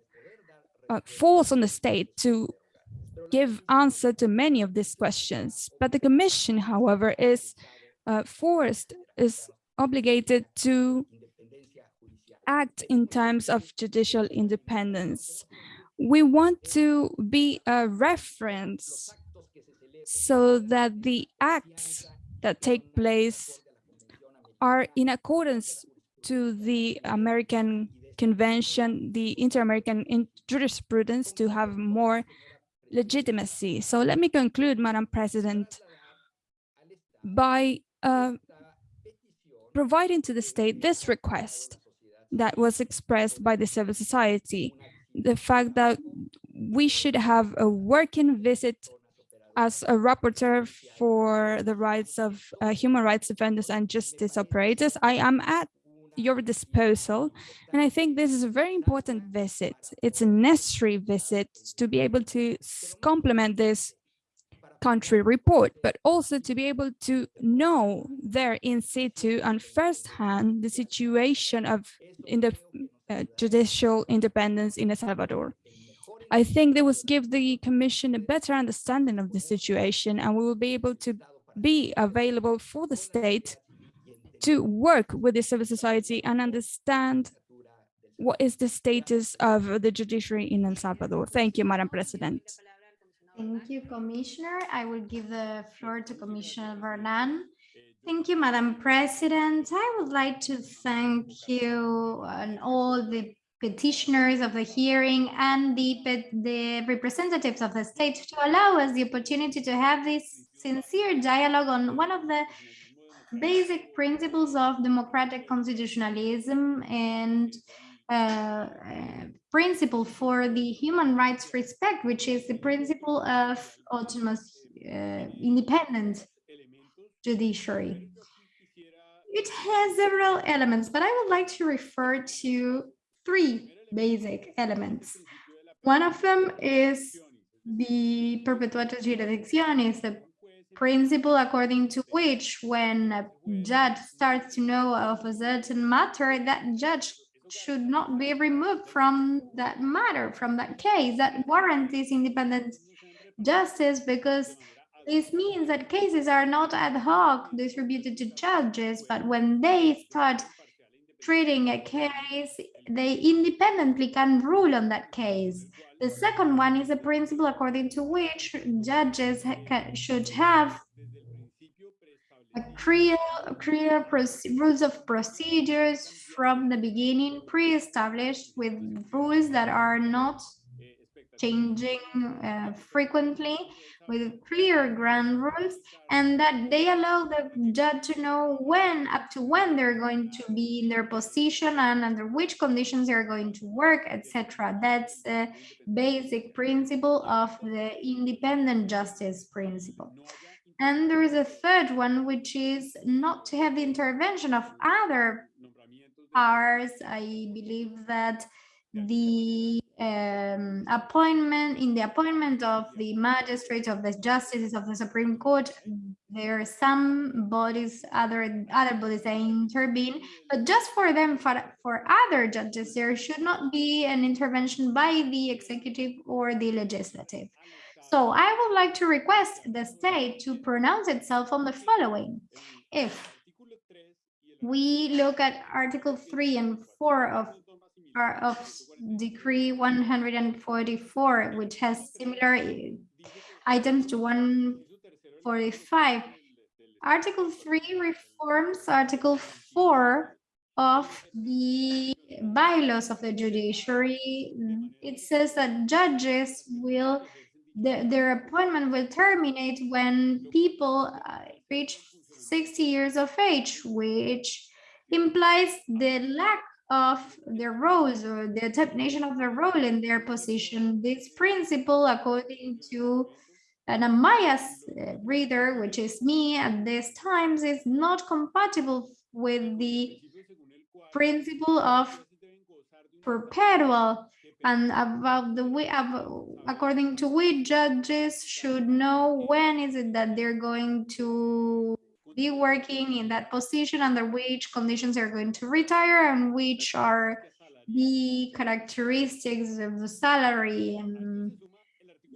uh, falls on the state to give answer to many of these questions. But the commission, however, is uh, forced is obligated to act in terms of judicial independence. We want to be a reference so that the acts that take place are in accordance to the American Convention, the Inter-American jurisprudence to have more legitimacy. So let me conclude, Madam President, by uh, providing to the state this request that was expressed by the civil society, the fact that we should have a working visit as a rapporteur for the rights of uh, human rights defenders and justice operators. I am at your disposal. And I think this is a very important visit. It's a necessary visit to be able to complement this country report, but also to be able to know there in situ and firsthand the situation of in the uh, judicial independence in El Salvador. I think they will give the commission a better understanding of the situation and we will be able to be available for the state to work with the civil society and understand what is the status of the judiciary in El Salvador. Thank you, Madam President. Thank you, Commissioner. I will give the floor to Commissioner Bernal Thank you, Madam President. I would like to thank you and all the petitioners of the hearing and the, the representatives of the state to allow us the opportunity to have this sincere dialogue on one of the basic principles of democratic constitutionalism and uh, principle for the human rights respect, which is the principle of autonomous uh, independent judiciary. It has several elements, but I would like to refer to three basic elements. One of them is the perpetuatio jurisdictionis, the principle according to which when a judge starts to know of a certain matter, that judge should not be removed from that matter, from that case, that warrant is independent justice because this means that cases are not ad hoc distributed to judges, but when they start treating a case, they independently can rule on that case. The second one is a principle according to which judges should have clear, clear rules of procedures from the beginning, pre-established with rules that are not changing uh, frequently with clear ground rules and that they allow the judge to know when up to when they're going to be in their position and under which conditions they're going to work etc that's the basic principle of the independent justice principle and there is a third one which is not to have the intervention of other powers i believe that the um, appointment in the appointment of the magistrates of the justices of the Supreme Court, there are some bodies, other other bodies that intervene, but just for them, for, for other judges, there should not be an intervention by the executive or the legislative. So I would like to request the state to pronounce itself on the following. If we look at Article 3 and 4 of of decree 144, which has similar items to 145. Article 3 reforms Article 4 of the bylaws of the judiciary. It says that judges will, the, their appointment will terminate when people uh, reach 60 years of age, which implies the lack of their roles or the determination of their role in their position. This principle, according to an unbiased uh, reader, which is me at this times, is not compatible with the principle of perpetual and about the way according to which judges should know when is it that they're going to be working in that position under which conditions they're going to retire and which are the characteristics of the salary and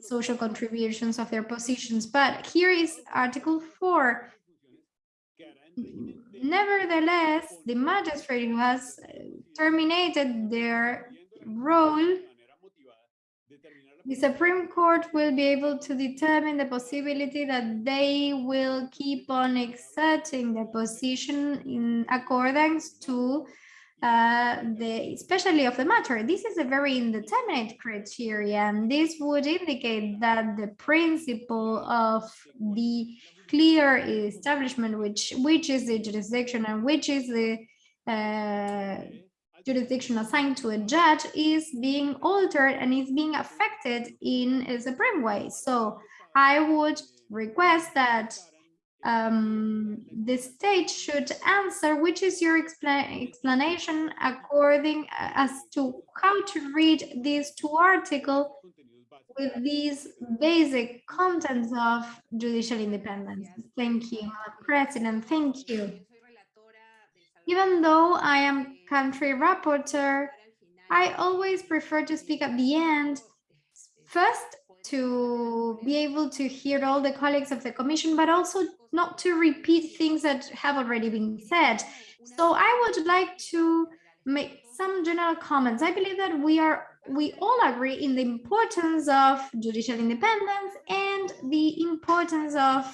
social contributions of their positions. But here is Article 4. Nevertheless, the magistrate who has terminated their role the Supreme Court will be able to determine the possibility that they will keep on exerting their position in accordance to uh, the especially of the matter. This is a very indeterminate criteria, and this would indicate that the principle of the clear establishment, which which is the jurisdiction and which is the uh, jurisdiction assigned to a judge is being altered and is being affected in a supreme way. So I would request that um, the state should answer which is your expla explanation according uh, as to how to read these two articles with these basic contents of judicial independence. Thank you, President. Thank you. Even though I am country rapporteur, I always prefer to speak at the end. First, to be able to hear all the colleagues of the commission, but also not to repeat things that have already been said. So I would like to make some general comments. I believe that we are we all agree in the importance of judicial independence and the importance of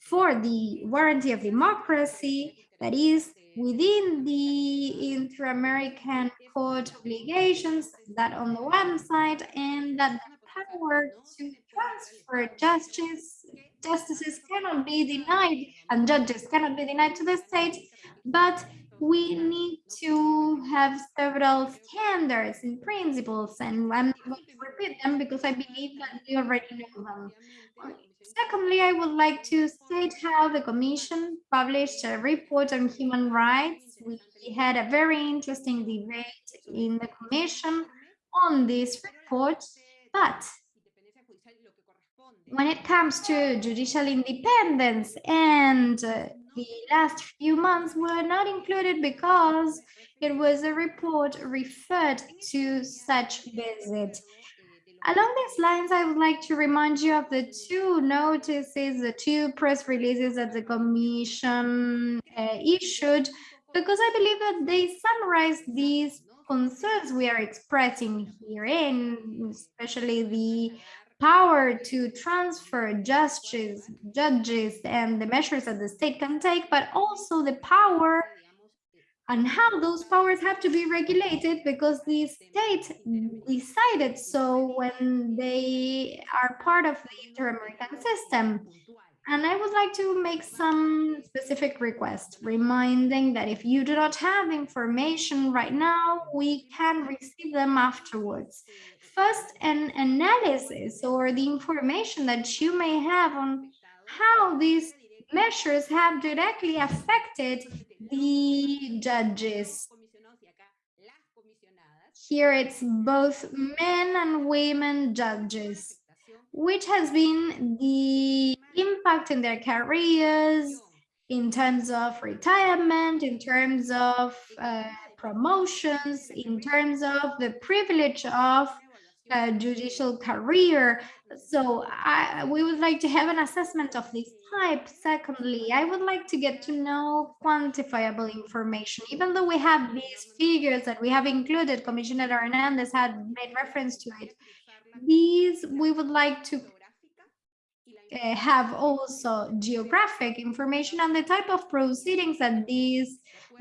for the warranty of democracy that is within the inter-American court obligations that on the one side and that the power to transfer justice justices cannot be denied and judges cannot be denied to the state but we need to have several standards and principles and I'm going to repeat them because I believe that we already know them. Secondly, I would like to state how the Commission published a report on human rights. We had a very interesting debate in the Commission on this report, but when it comes to judicial independence and uh, the last few months were not included because it was a report referred to such visit. Along these lines, I would like to remind you of the two notices, the two press releases that the Commission uh, issued, because I believe that they summarize these concerns we are expressing here, especially the power to transfer justice, judges and the measures that the state can take, but also the power and how those powers have to be regulated because the state decided so when they are part of the inter-American system. And I would like to make some specific requests, reminding that if you do not have information right now, we can receive them afterwards. First, an analysis or the information that you may have on how these measures have directly affected the judges. Here it's both men and women judges which has been the impact in their careers in terms of retirement, in terms of uh, promotions, in terms of the privilege of a judicial career. So I, we would like to have an assessment of this type. Secondly, I would like to get to know quantifiable information. Even though we have these figures that we have included, Commissioner Hernandez had made reference to it, these we would like to uh, have also geographic information on the type of proceedings that these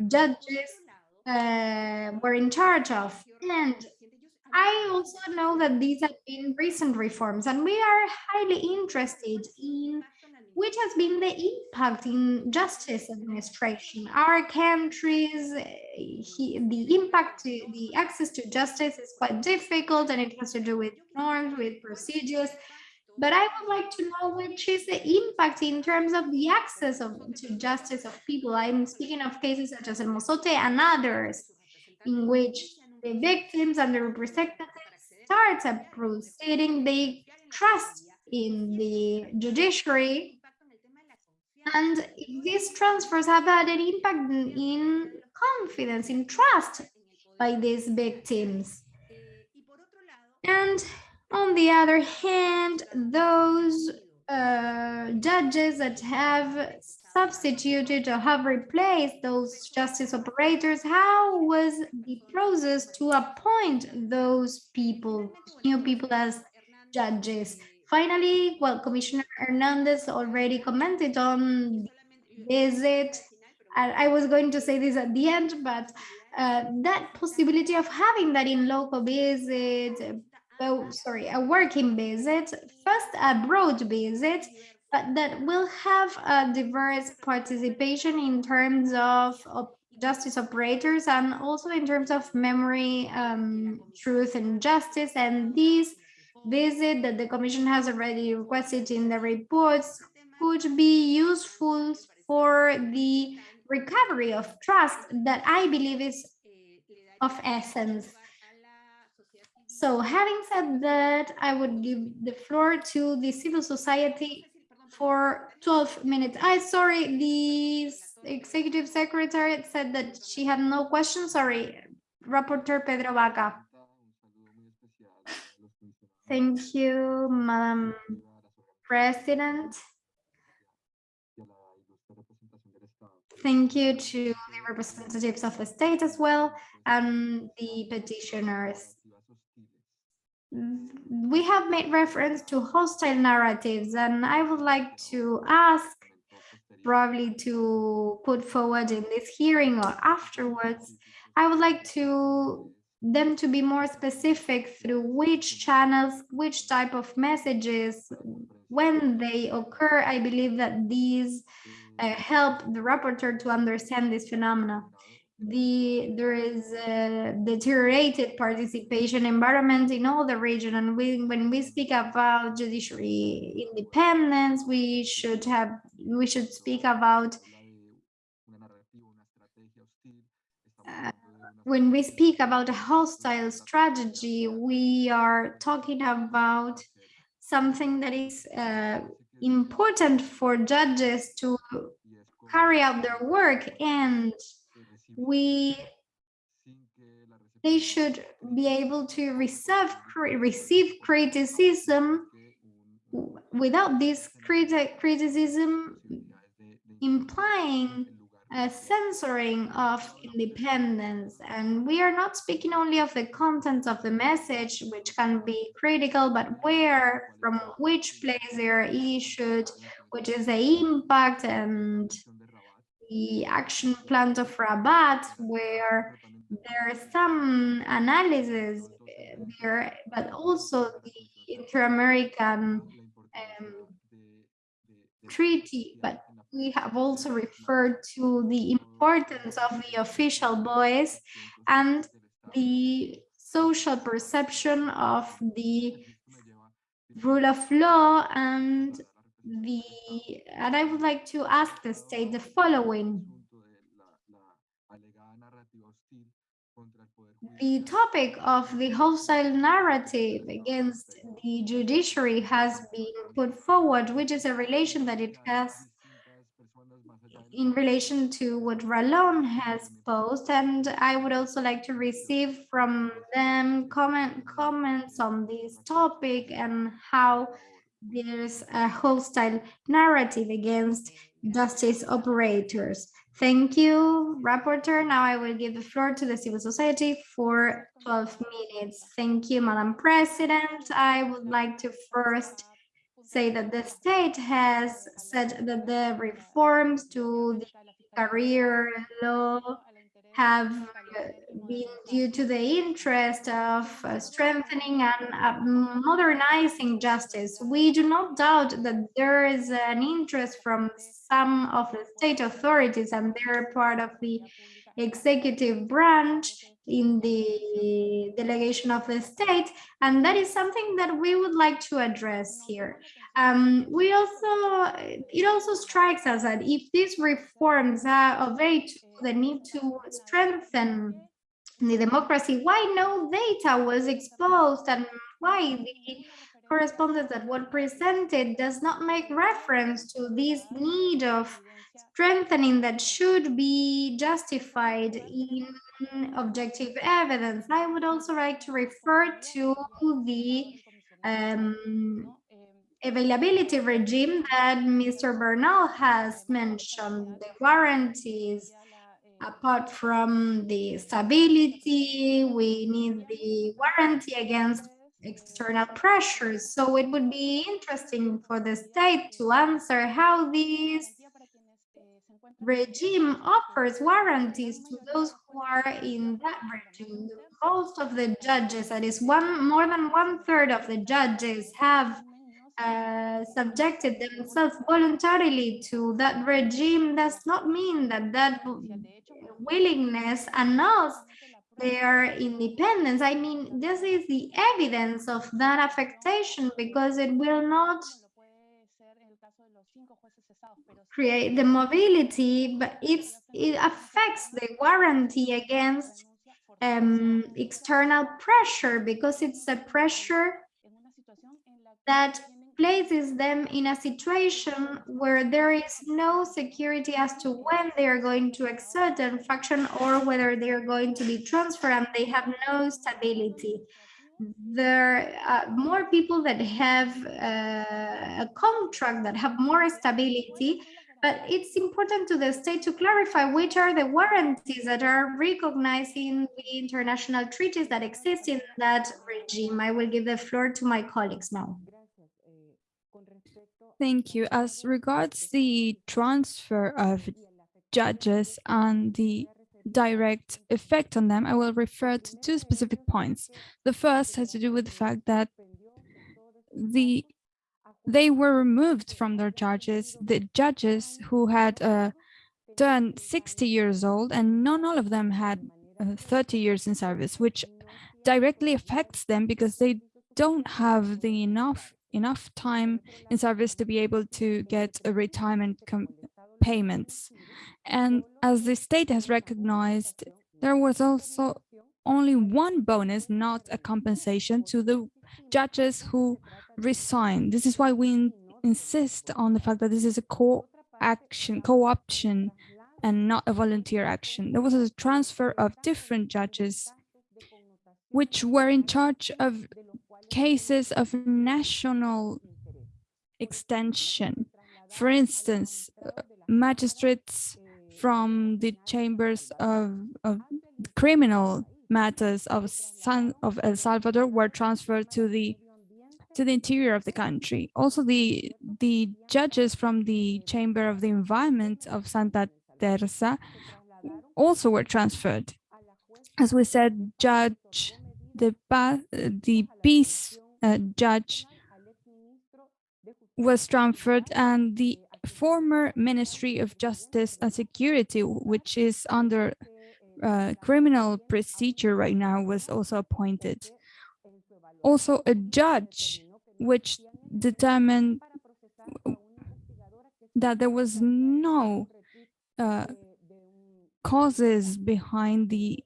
judges uh, were in charge of. And I also know that these have been recent reforms and we are highly interested in which has been the impact in justice administration. Our countries, he, the impact, to, the access to justice is quite difficult and it has to do with norms, with procedures. But I would like to know which is the impact in terms of the access of, to justice of people. I'm speaking of cases such as El Mozote and others, in which the victims and the representatives start a proceeding, they trust in the judiciary and these transfers have had an impact in confidence, in trust by these victims. And on the other hand, those uh, judges that have substituted or have replaced those justice operators, how was the process to appoint those people, new people as judges? Finally, well, Commissioner Hernandez already commented on visit. I, was going to say this at the end, but uh, that possibility of having that in loco visit, oh, sorry, a working visit, first a broad visit, but that will have a diverse participation in terms of, justice operators and also in terms of memory, um, truth and justice. And these visit that the Commission has already requested in the reports could be useful for the recovery of trust that I believe is of essence. So having said that, I would give the floor to the civil society for 12 minutes. I sorry, the executive secretary said that she had no questions. Sorry, Rapporteur Pedro Vaca. Thank you, Madam President. Thank you to the representatives of the state as well and the petitioners. We have made reference to hostile narratives and I would like to ask probably to put forward in this hearing or afterwards, I would like to them to be more specific through which channels, which type of messages, when they occur. I believe that these uh, help the rapporteur to understand this phenomena. The there is a deteriorated participation environment in all the region, and we, when we speak about judiciary independence, we should have we should speak about uh, when we speak about a hostile strategy, we are talking about something that is uh, important for judges to carry out their work and we they should be able to receive receive criticism without this criti criticism implying a censoring of independence. And we are not speaking only of the content of the message which can be critical but where from which place they are issued which is the impact and the action plan of Rabat, where there's some analysis there, but also the Inter-American um, treaty, but we have also referred to the importance of the official voice and the social perception of the rule of law and the and I would like to ask the state the following. The topic of the hostile narrative against the judiciary has been put forward, which is a relation that it has in relation to what Ralón has posed, and I would also like to receive from them comment comments on this topic and how there's a hostile narrative against justice operators. Thank you, rapporteur. Now I will give the floor to the civil society for 12 minutes. Thank you, Madam President. I would like to first say that the state has said that the reforms to the career law have been due to the interest of uh, strengthening and uh, modernizing justice. We do not doubt that there is an interest from some of the state authorities and they're part of the executive branch in the delegation of the state and that is something that we would like to address here um, we also it also strikes us that if these reforms are of aid to the need to strengthen the democracy why no data was exposed and why the correspondence that was presented does not make reference to this need of strengthening that should be justified in objective evidence. I would also like to refer to the um, availability regime that Mr. Bernal has mentioned, the guarantees, apart from the stability, we need the warranty against external pressures. So it would be interesting for the state to answer how this regime offers warranties to those who are in that regime. Most of the judges, that is one more than one third of the judges have uh, subjected themselves voluntarily to that regime does not mean that that willingness annuls their independence. I mean, this is the evidence of that affectation because it will not create the mobility, but it's it affects the warranty against um, external pressure because it's a pressure that places them in a situation where there is no security as to when they are going to exert an function or whether they are going to be transferred and they have no stability there are more people that have uh, a contract that have more stability but it's important to the state to clarify which are the warranties that are recognized in the international treaties that exist in that regime. I will give the floor to my colleagues now. Thank you. As regards the transfer of judges and the direct effect on them, I will refer to two specific points. The first has to do with the fact that the they were removed from their charges, the judges who had uh, turned 60 years old and not all of them had uh, 30 years in service, which directly affects them because they don't have the enough enough time in service to be able to get a retirement payments. And as the state has recognized, there was also only one bonus, not a compensation to the judges who resigned. This is why we insist on the fact that this is a co-action, co-option and not a volunteer action. There was a transfer of different judges which were in charge of cases of national extension. For instance, uh, magistrates from the chambers of, of criminal matters of San of El Salvador were transferred to the to the interior of the country. Also, the the judges from the Chamber of the Environment of Santa Teresa also were transferred. As we said, Judge the the peace uh, judge was transferred and the former Ministry of Justice and Security, which is under uh, criminal procedure right now, was also appointed. Also a judge which determined that there was no uh, causes behind the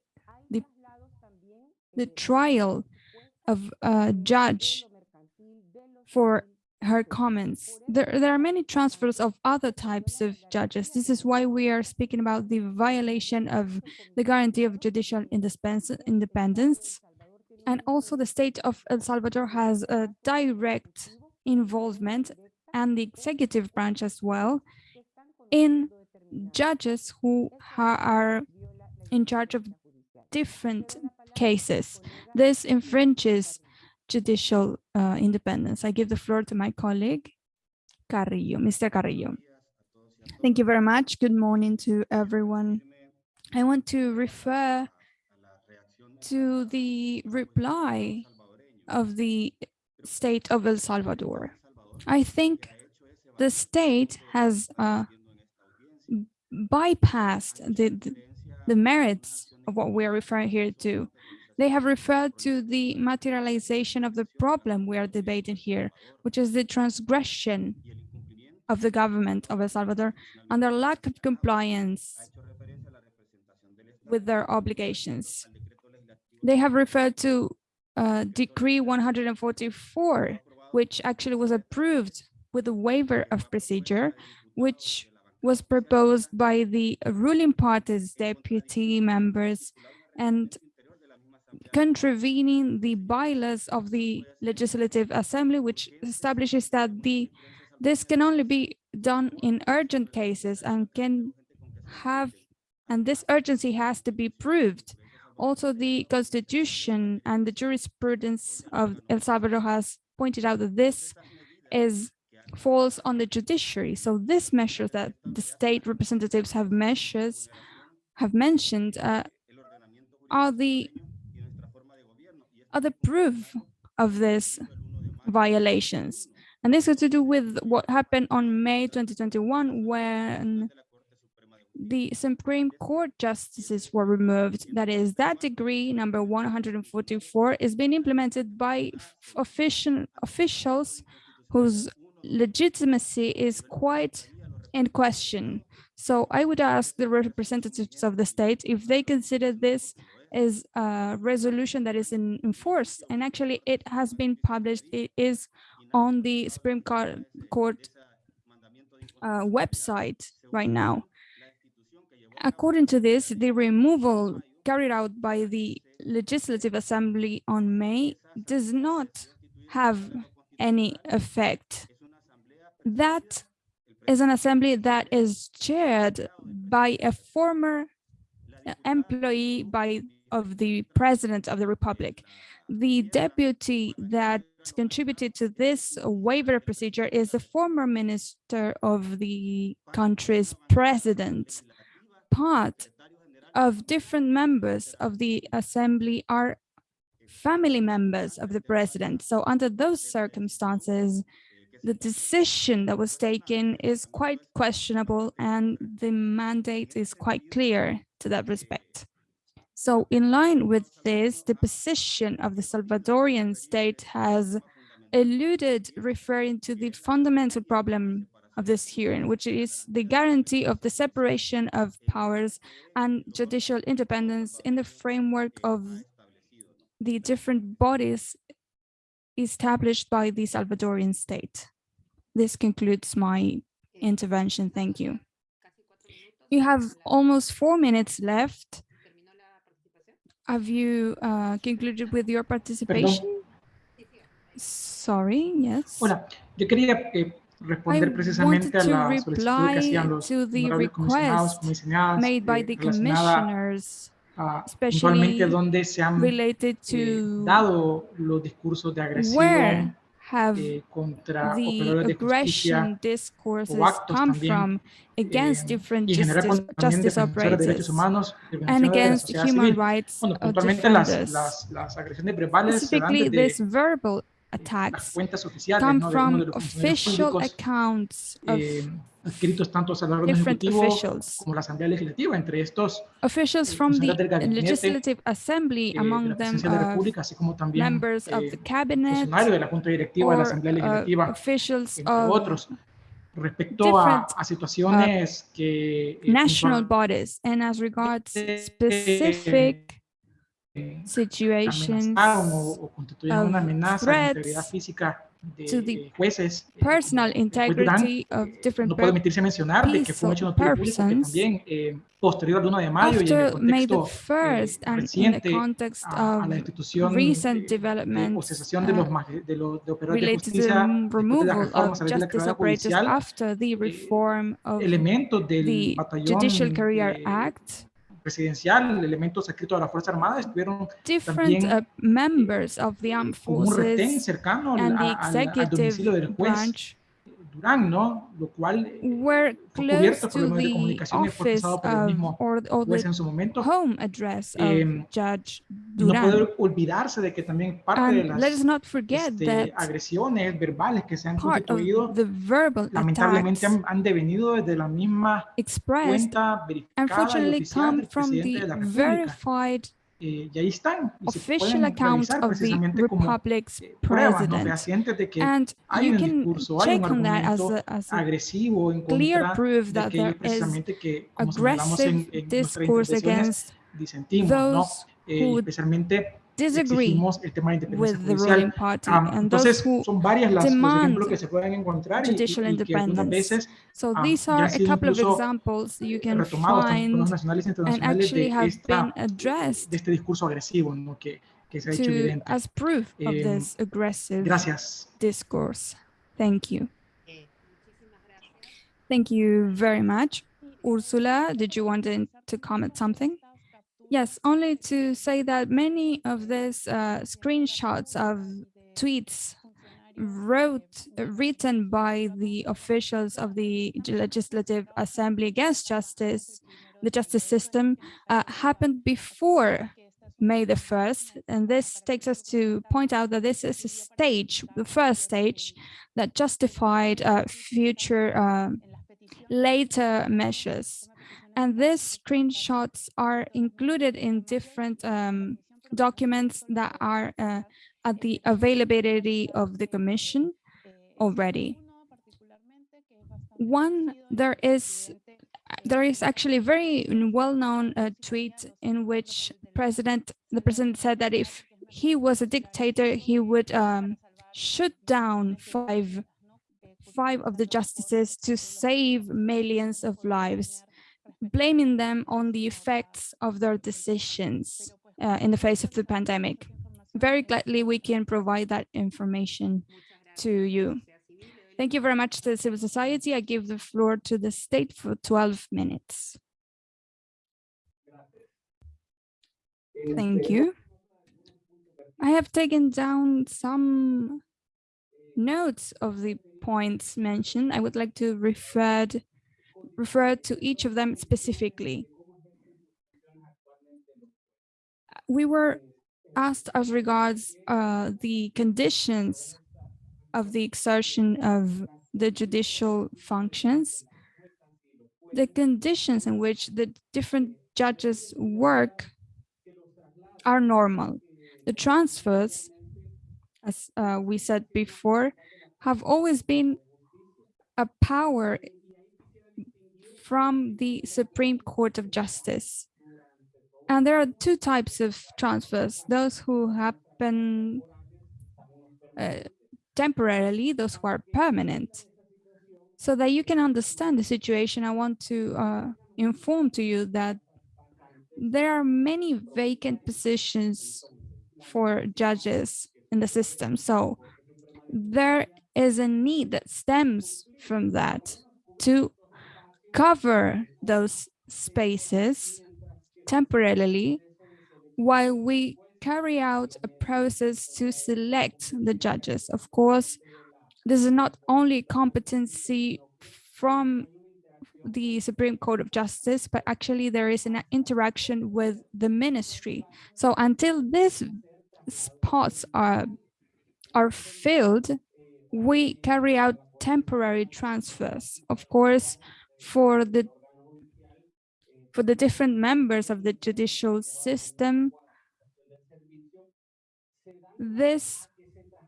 the trial of a judge for her comments. There, there are many transfers of other types of judges. This is why we are speaking about the violation of the guarantee of judicial independence. And also the state of El Salvador has a direct involvement and the executive branch as well in judges who are in charge of different cases. This infringes judicial uh, independence. I give the floor to my colleague, Carrillo, Mr. Carrillo. Thank you very much. Good morning to everyone. I want to refer to the reply of the state of El Salvador. I think the state has uh, bypassed the, the, the merits of what we are referring here to. They have referred to the materialization of the problem we are debating here, which is the transgression of the government of El Salvador and their lack of compliance with their obligations. They have referred to uh, Decree 144, which actually was approved with a waiver of procedure, which was proposed by the ruling party's deputy members and contravening the bylaws of the Legislative Assembly, which establishes that the this can only be done in urgent cases and can have, and this urgency has to be proved. Also, the Constitution and the jurisprudence of El Salvador has pointed out that this is falls on the judiciary. So this measure that the state representatives have measures have mentioned uh, are the are the proof of these violations. And this has to do with what happened on May 2021 when the Supreme Court justices were removed. That is, that decree number 144 is being implemented by official officials whose legitimacy is quite in question. So I would ask the representatives of the state if they consider this is a resolution that is in, enforced and actually it has been published it is on the Supreme Court, Court uh, website right now. According to this, the removal carried out by the Legislative Assembly on May does not have any effect. That is an assembly that is chaired by a former employee by of the president of the republic. The deputy that contributed to this waiver procedure is the former minister of the country's president. Part of different members of the assembly are family members of the president. So under those circumstances, the decision that was taken is quite questionable and the mandate is quite clear to that respect. So in line with this, the position of the Salvadorian state has eluded referring to the fundamental problem of this hearing, which is the guarantee of the separation of powers and judicial independence in the framework of the different bodies established by the Salvadorian state. This concludes my intervention. Thank you. You have almost four minutes left. Have you uh, concluded with your participation? Sorry, yes. Hola, yo quería eh, responder I precisamente a la solicitud que hacían reply los to the honorables comisionados, request comisionadas, made by eh, the commissioners a especially puntualmente donde se han related eh, to dado los discursos de where agresión have eh, the aggression discourses come también, from against eh, different en general justice, justice defensores de derechos operators humanos, and defensores de la against human civil. rights Bueno, of puntualmente las, defenders. las, las agresiones verbales se dan Specifically, this verbal attacks come from official accounts of eh, escritos tanto al órgano different ejecutivo officials. como la Asamblea Legislativa, entre estos Officials eh, from the gabinete, Legislative Assembly, eh, de among la them de la uh, República, así como también members of the cabinet funcionarios de la Junta Directiva de la or Asamblea uh, officials entre of otros, respecto a, a situaciones que national bodies. And as regards specific situations o, o una of amenaza a la integridad threats física to the jueces. eh, personal juez Durán, integrity of different no puede per- omitirse mencionar que fue un hecho notorio que persons, también eh, posterior al 1 de mayo y en el after May the contexto eh, 1st and in the reciente context a, a of la institución recent eh, o developments cesación de los, uh, de los de operadores de related to the justicia después de las removal of a de la justice carrera operators judicial, after the reform of elementos del the batallón Judicial Career eh, Act, presidencial, elementos adscritos a la Fuerza Armada estuvieron different también, uh, members of the armed como un retén forces cercano al, al- al domicilio del juez branch Durán, ¿no? Lo cual eh, were fue cubierto por los medios de the comunicación y fue por el mismo juez en su momento. home address of Em, Judge No Duran. puede olvidarse de que también parte de And let us las not forget este, agresiones verbales que se han constituido the verbal lamentablemente han, han devenido desde la misma cuenta verificada y unfortunately oficial come del from presidente de the la República. Eh, y ahí están. Y official account of the republic's eh, pruebas ¿no? president. fehacientes de que And you can discurso, check on that as a, as a clear proof that there is que, aggressive en, en discourse against those Eh, who especialmente disagree exigimos el tema de independencia with the ruling party Am, and those who son varias las, los demand ejemplos que se pueden encontrar y, y- judicial y que algunas independence. veces So ah, these are a couple of examples you can retomados tanto por find los nacionales and actually de, have esta, been addressed de este discurso agresivo ¿no? que, que se ha hecho to evidente. as proof of Em, this aggressive Gracias. discourse. Thank you. Eh, Thank you very much. Ursula, did you want to comment something? Yes, only to say that many of these uh, screenshots of tweets wrote written by the officials of the legislative assembly against justice the justice system uh, happened before May the 1st. And this takes us to point out that this is a stage, the first stage that justified uh, future uh, later measures. And these screenshots are included in different um, documents that are uh, at the availability of the commission already. One, there is there is actually a very well-known uh, tweet in which president the president said that if he was a dictator he would um, shoot down five five of the justices to save millions of lives blaming them on the effects of their decisions uh, in the face of the pandemic very gladly we can provide that information to you Thank you very much to the civil society. I give the floor to the state for 12 minutes. Thank you. I have taken down some notes of the points mentioned. I would like to refer, refer to each of them specifically. We were asked as regards uh, the conditions of the exertion of the judicial functions, the conditions in which the different judges work are normal. The transfers, as uh, we said before, have always been a power from the Supreme Court of Justice. And there are two types of transfers, those who happen uh, temporarily, those who are permanent. So that you can understand the situation, I want to uh, inform to you that there are many vacant positions for judges in the system. So there is a need that stems from that to cover those spaces temporarily while we carry out a process to select the judges. Of course, this is not only competency from the Supreme Court of Justice, but actually there is an interaction with the ministry. So until these spots are, are filled, we carry out temporary transfers. Of course, for the for the different members of the judicial system, this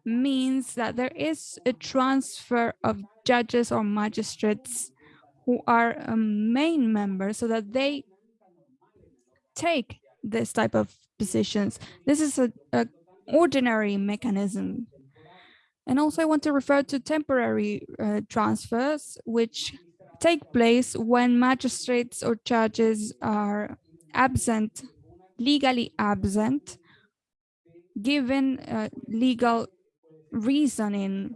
means that there is a transfer of judges or magistrates who are a main members so that they take this type of positions. This is a, a ordinary mechanism. And also I want to refer to temporary uh, transfers, which take place when magistrates or judges are absent, legally absent, given uh, legal reasoning,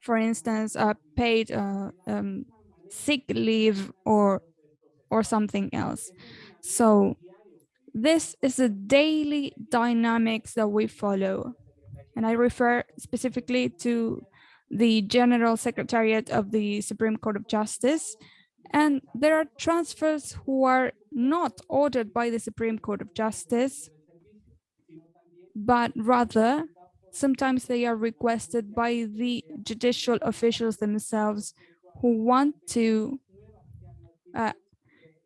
for instance, uh, paid uh, um, sick leave or or something else. So this is a daily dynamics that we follow. And I refer specifically to the General Secretariat of the Supreme Court of Justice. And there are transfers who are not ordered by the Supreme Court of Justice, but rather sometimes they are requested by the judicial officials themselves who want to uh,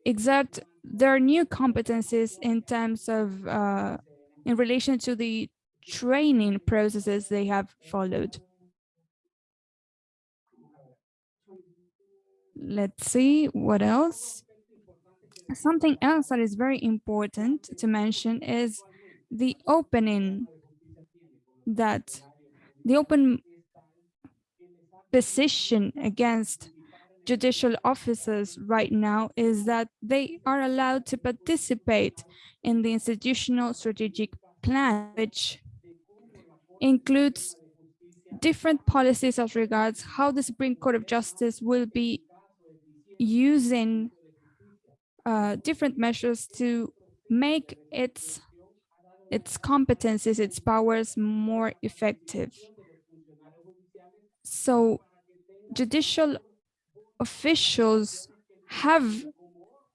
exert their new competencies in terms of uh, in relation to the training processes they have followed. Let's see what else. Something else that is very important to mention is the opening that the open position against judicial officers right now is that they are allowed to participate in the institutional strategic plan, which includes different policies as regards how the Supreme Court of Justice will be using uh, different measures to make its its competencies, its powers more effective. So judicial officials have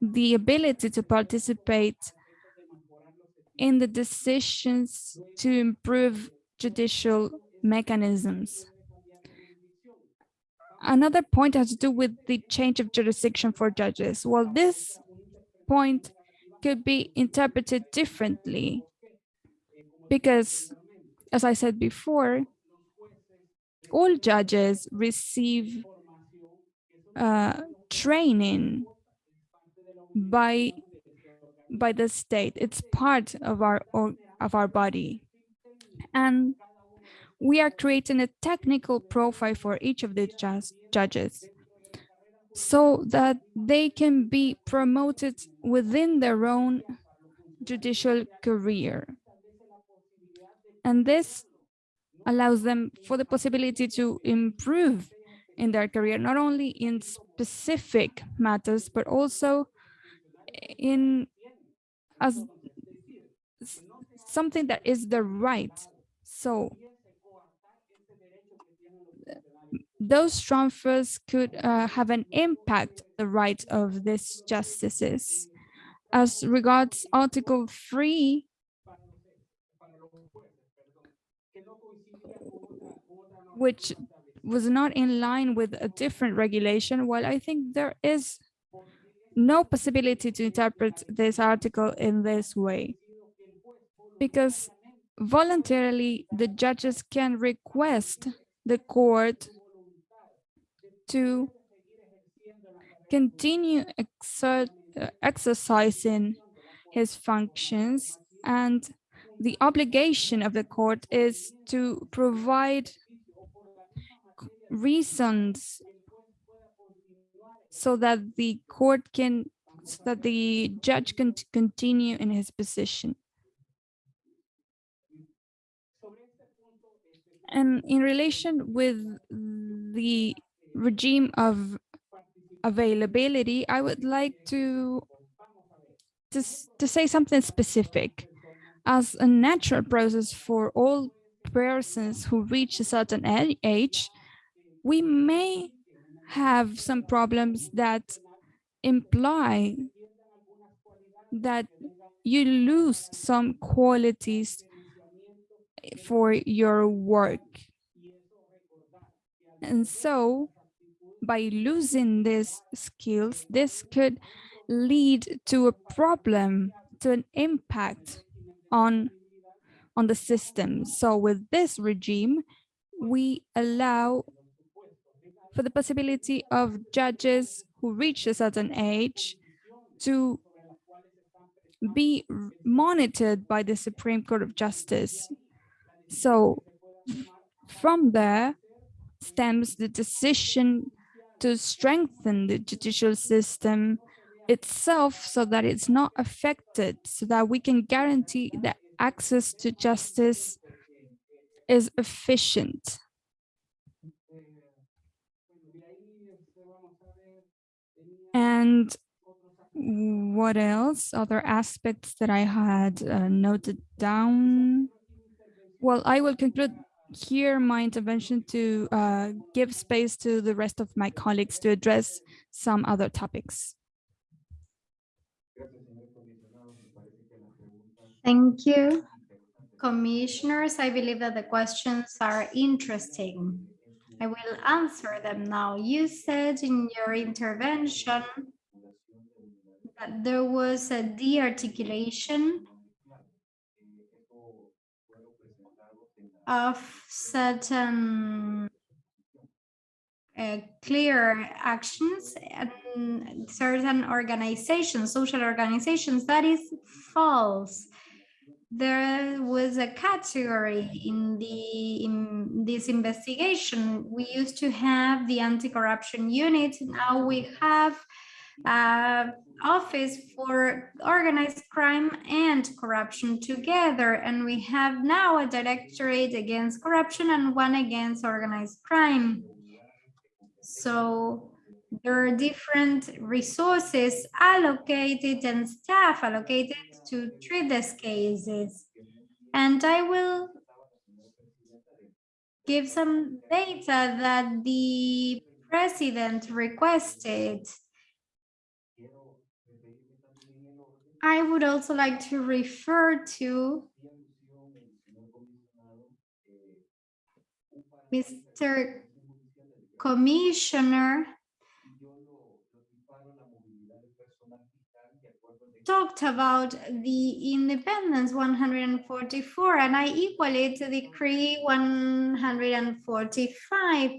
the ability to participate in the decisions to improve judicial mechanisms. Another point has to do with the change of jurisdiction for judges. Well, this point could be interpreted differently because, as I said before, all judges receive uh, training by by the state. It's part of our of our body, and we are creating a technical profile for each of the judges so that they can be promoted within their own judicial career. And this allows them for the possibility to improve in their career, not only in specific matters, but also in as something that is the right. So those transfers could uh, have an impact the rights of these justices. As regards Article 3, which was not in line with a different regulation, well, I think there is no possibility to interpret this article in this way because voluntarily the judges can request the court to continue uh, exercising his functions and the obligation of the court is to provide reasons so that the court can so that the judge can continue in his position. And in relation with the regime of availability i would like to to, to say something specific as a natural process for all persons who reach a certain age we may have some problems that imply that you lose some qualities for your work. And so by losing these skills, this could lead to a problem, to an impact on, on the system. So with this regime, we allow for the possibility of judges who reach a certain age to be monitored by the Supreme Court of Justice. So from there stems the decision to strengthen the judicial system itself so that it's not affected, so that we can guarantee that access to justice is efficient. And what else? Other aspects that I had uh, noted down. Well, I will conclude here my intervention to uh, give space to the rest of my colleagues to address some other topics. Thank you. Commissioners, I believe that the questions are interesting. I will answer them now. You said in your intervention that there was a de-articulation of certain uh, clear actions and certain organizations, social organizations. That is false there was a category in the in this investigation. We used to have the anti-corruption unit. Now we have uh, office for organized crime and corruption together. And we have now a directorate against corruption and one against organized crime. So there are different resources allocated and staff allocated to treat these cases. And I will give some data that the president requested. I would also like to refer to Mr. Commissioner talked about the independence 144 and I equate to decree 145.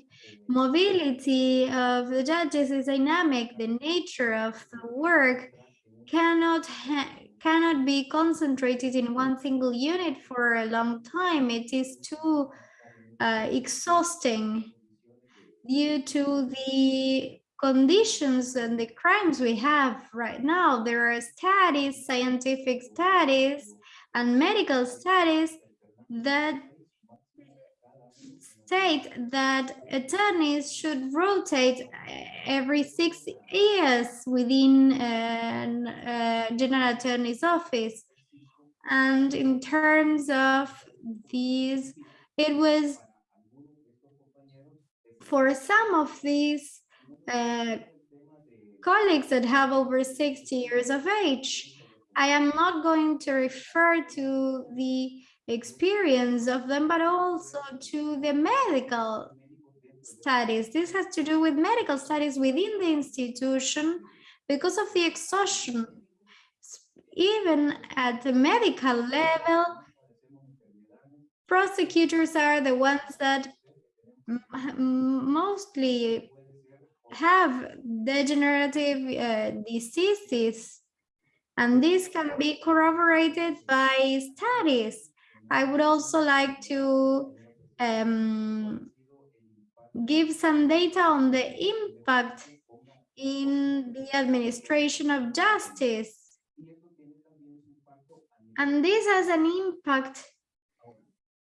Mobility of the judges is dynamic. The nature of the work cannot cannot be concentrated in one single unit for a long time. It is too uh, exhausting due to the conditions and the crimes we have right now. There are studies, scientific studies, and medical studies that state that attorneys should rotate uh, every six years within uh, a, a uh, general attorney's office. And in terms of these, it was for some of these uh, colleagues that have over 60 years of age. I am not going to refer to the experience of them, but also to the medical studies. This has to do with medical studies within the institution because of the exhaustion. Even at the medical level, prosecutors are the ones that mostly have degenerative uh, diseases and this can be corroborated by studies. I would also like to um, give some data on the impact in the administration of justice. And this has an impact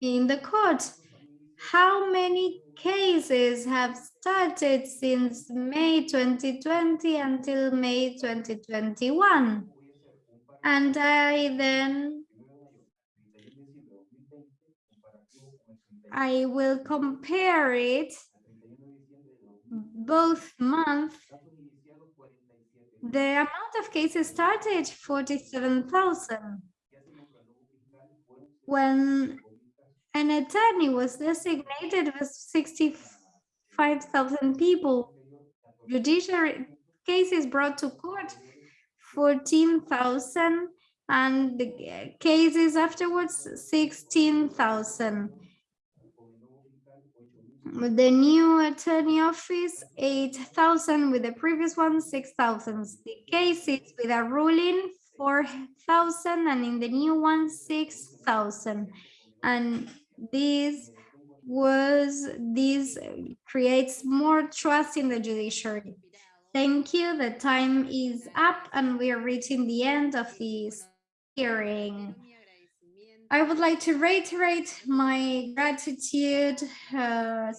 in the court. How many cases have started since May 2020 until May 2021? And I then I will compare it both months. The amount of cases started 47,000. When an attorney was designated with 65,000 people, judiciary cases brought to court 14,000 and the cases afterwards 16,000. The new attorney office, 8,000 with the previous one, 6,000. The cases with a ruling, 4,000 and in the new one, 6,000. And this was, this creates more trust in the judiciary. Thank you. The time is up and we are reaching the end of this hearing. I would like to reiterate my gratitude uh,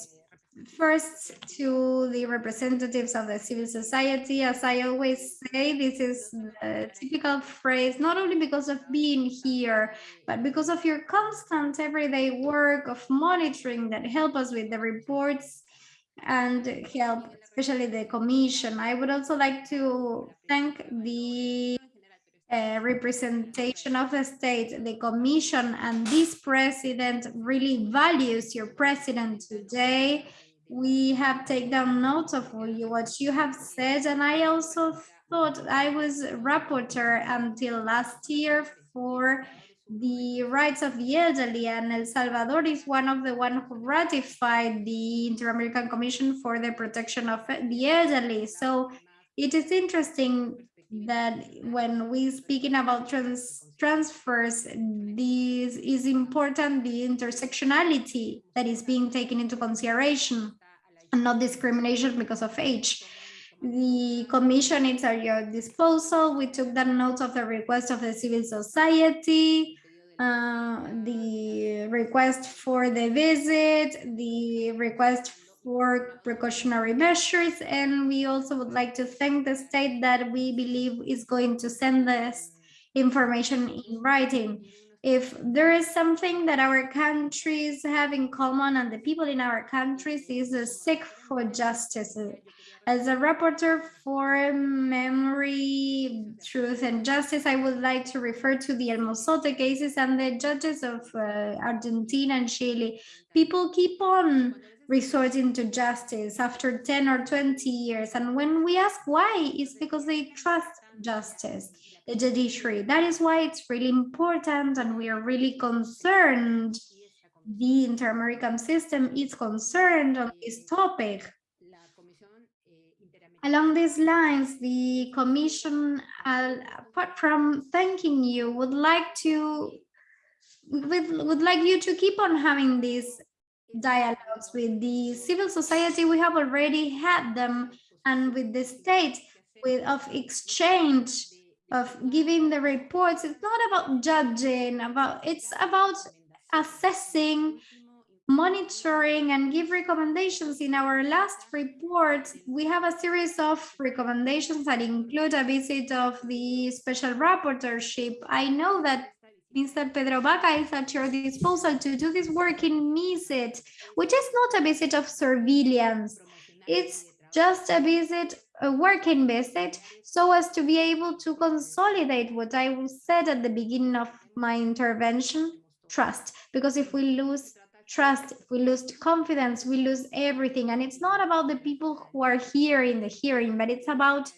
first to the representatives of the civil society. As I always say, this is a typical phrase, not only because of being here, but because of your constant everyday work of monitoring that help us with the reports and help especially the commission. I would also like to thank the uh, representation of the state, the commission, and this president really values your president today. We have taken notes of what you have said, and I also thought I was rapporteur until last year for the rights of the elderly and El Salvador is one of the one who ratified the Inter-American Commission for the Protection of the Elderly. So it is interesting that when we speaking about trans transfers, this is important, the intersectionality that is being taken into consideration and not discrimination because of age. The commission is at your disposal. We took the notes of the request of the civil society, uh, the request for the visit, the request for precautionary measures, and we also would like to thank the state that we believe is going to send us information in writing. If there is something that our countries have in common and the people in our countries is a sick for justice, as a rapporteur for memory, truth, and justice, I would like to refer to the El Mozote cases and the judges of uh, Argentina and Chile. People keep on resorting to justice after 10 or 20 years. And when we ask why, it's because they trust justice, the judiciary. That is why it's really important and we are really concerned. The Inter-American system is concerned on this topic Along these lines, the Commission, uh, apart from thanking you, would like to would, would like you to keep on having these dialogues with the civil society. We have already had them, and with the state, with of exchange of giving the reports. It's not about judging, about it's about assessing monitoring and give recommendations. In our last report, we have a series of recommendations that include a visit of the special rapporteurship. I know that Mr. Pedro Vaca is at your disposal to do this work in MISIT, which is not a visit of surveillance. It's just a visit, a working visit, so as to be able to consolidate what I said at the beginning of my intervention, trust. Because if we lose trust, if we lose confidence, we lose everything. And it's not about the people who are here in the hearing, but it's about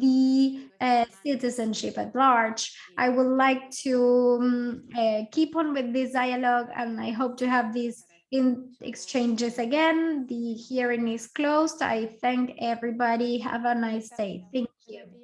the uh, citizenship at large. I would like to um, uh, keep on with this dialogue and I hope to have these in exchanges again. The hearing is closed. I thank everybody. Have a nice day. Thank you.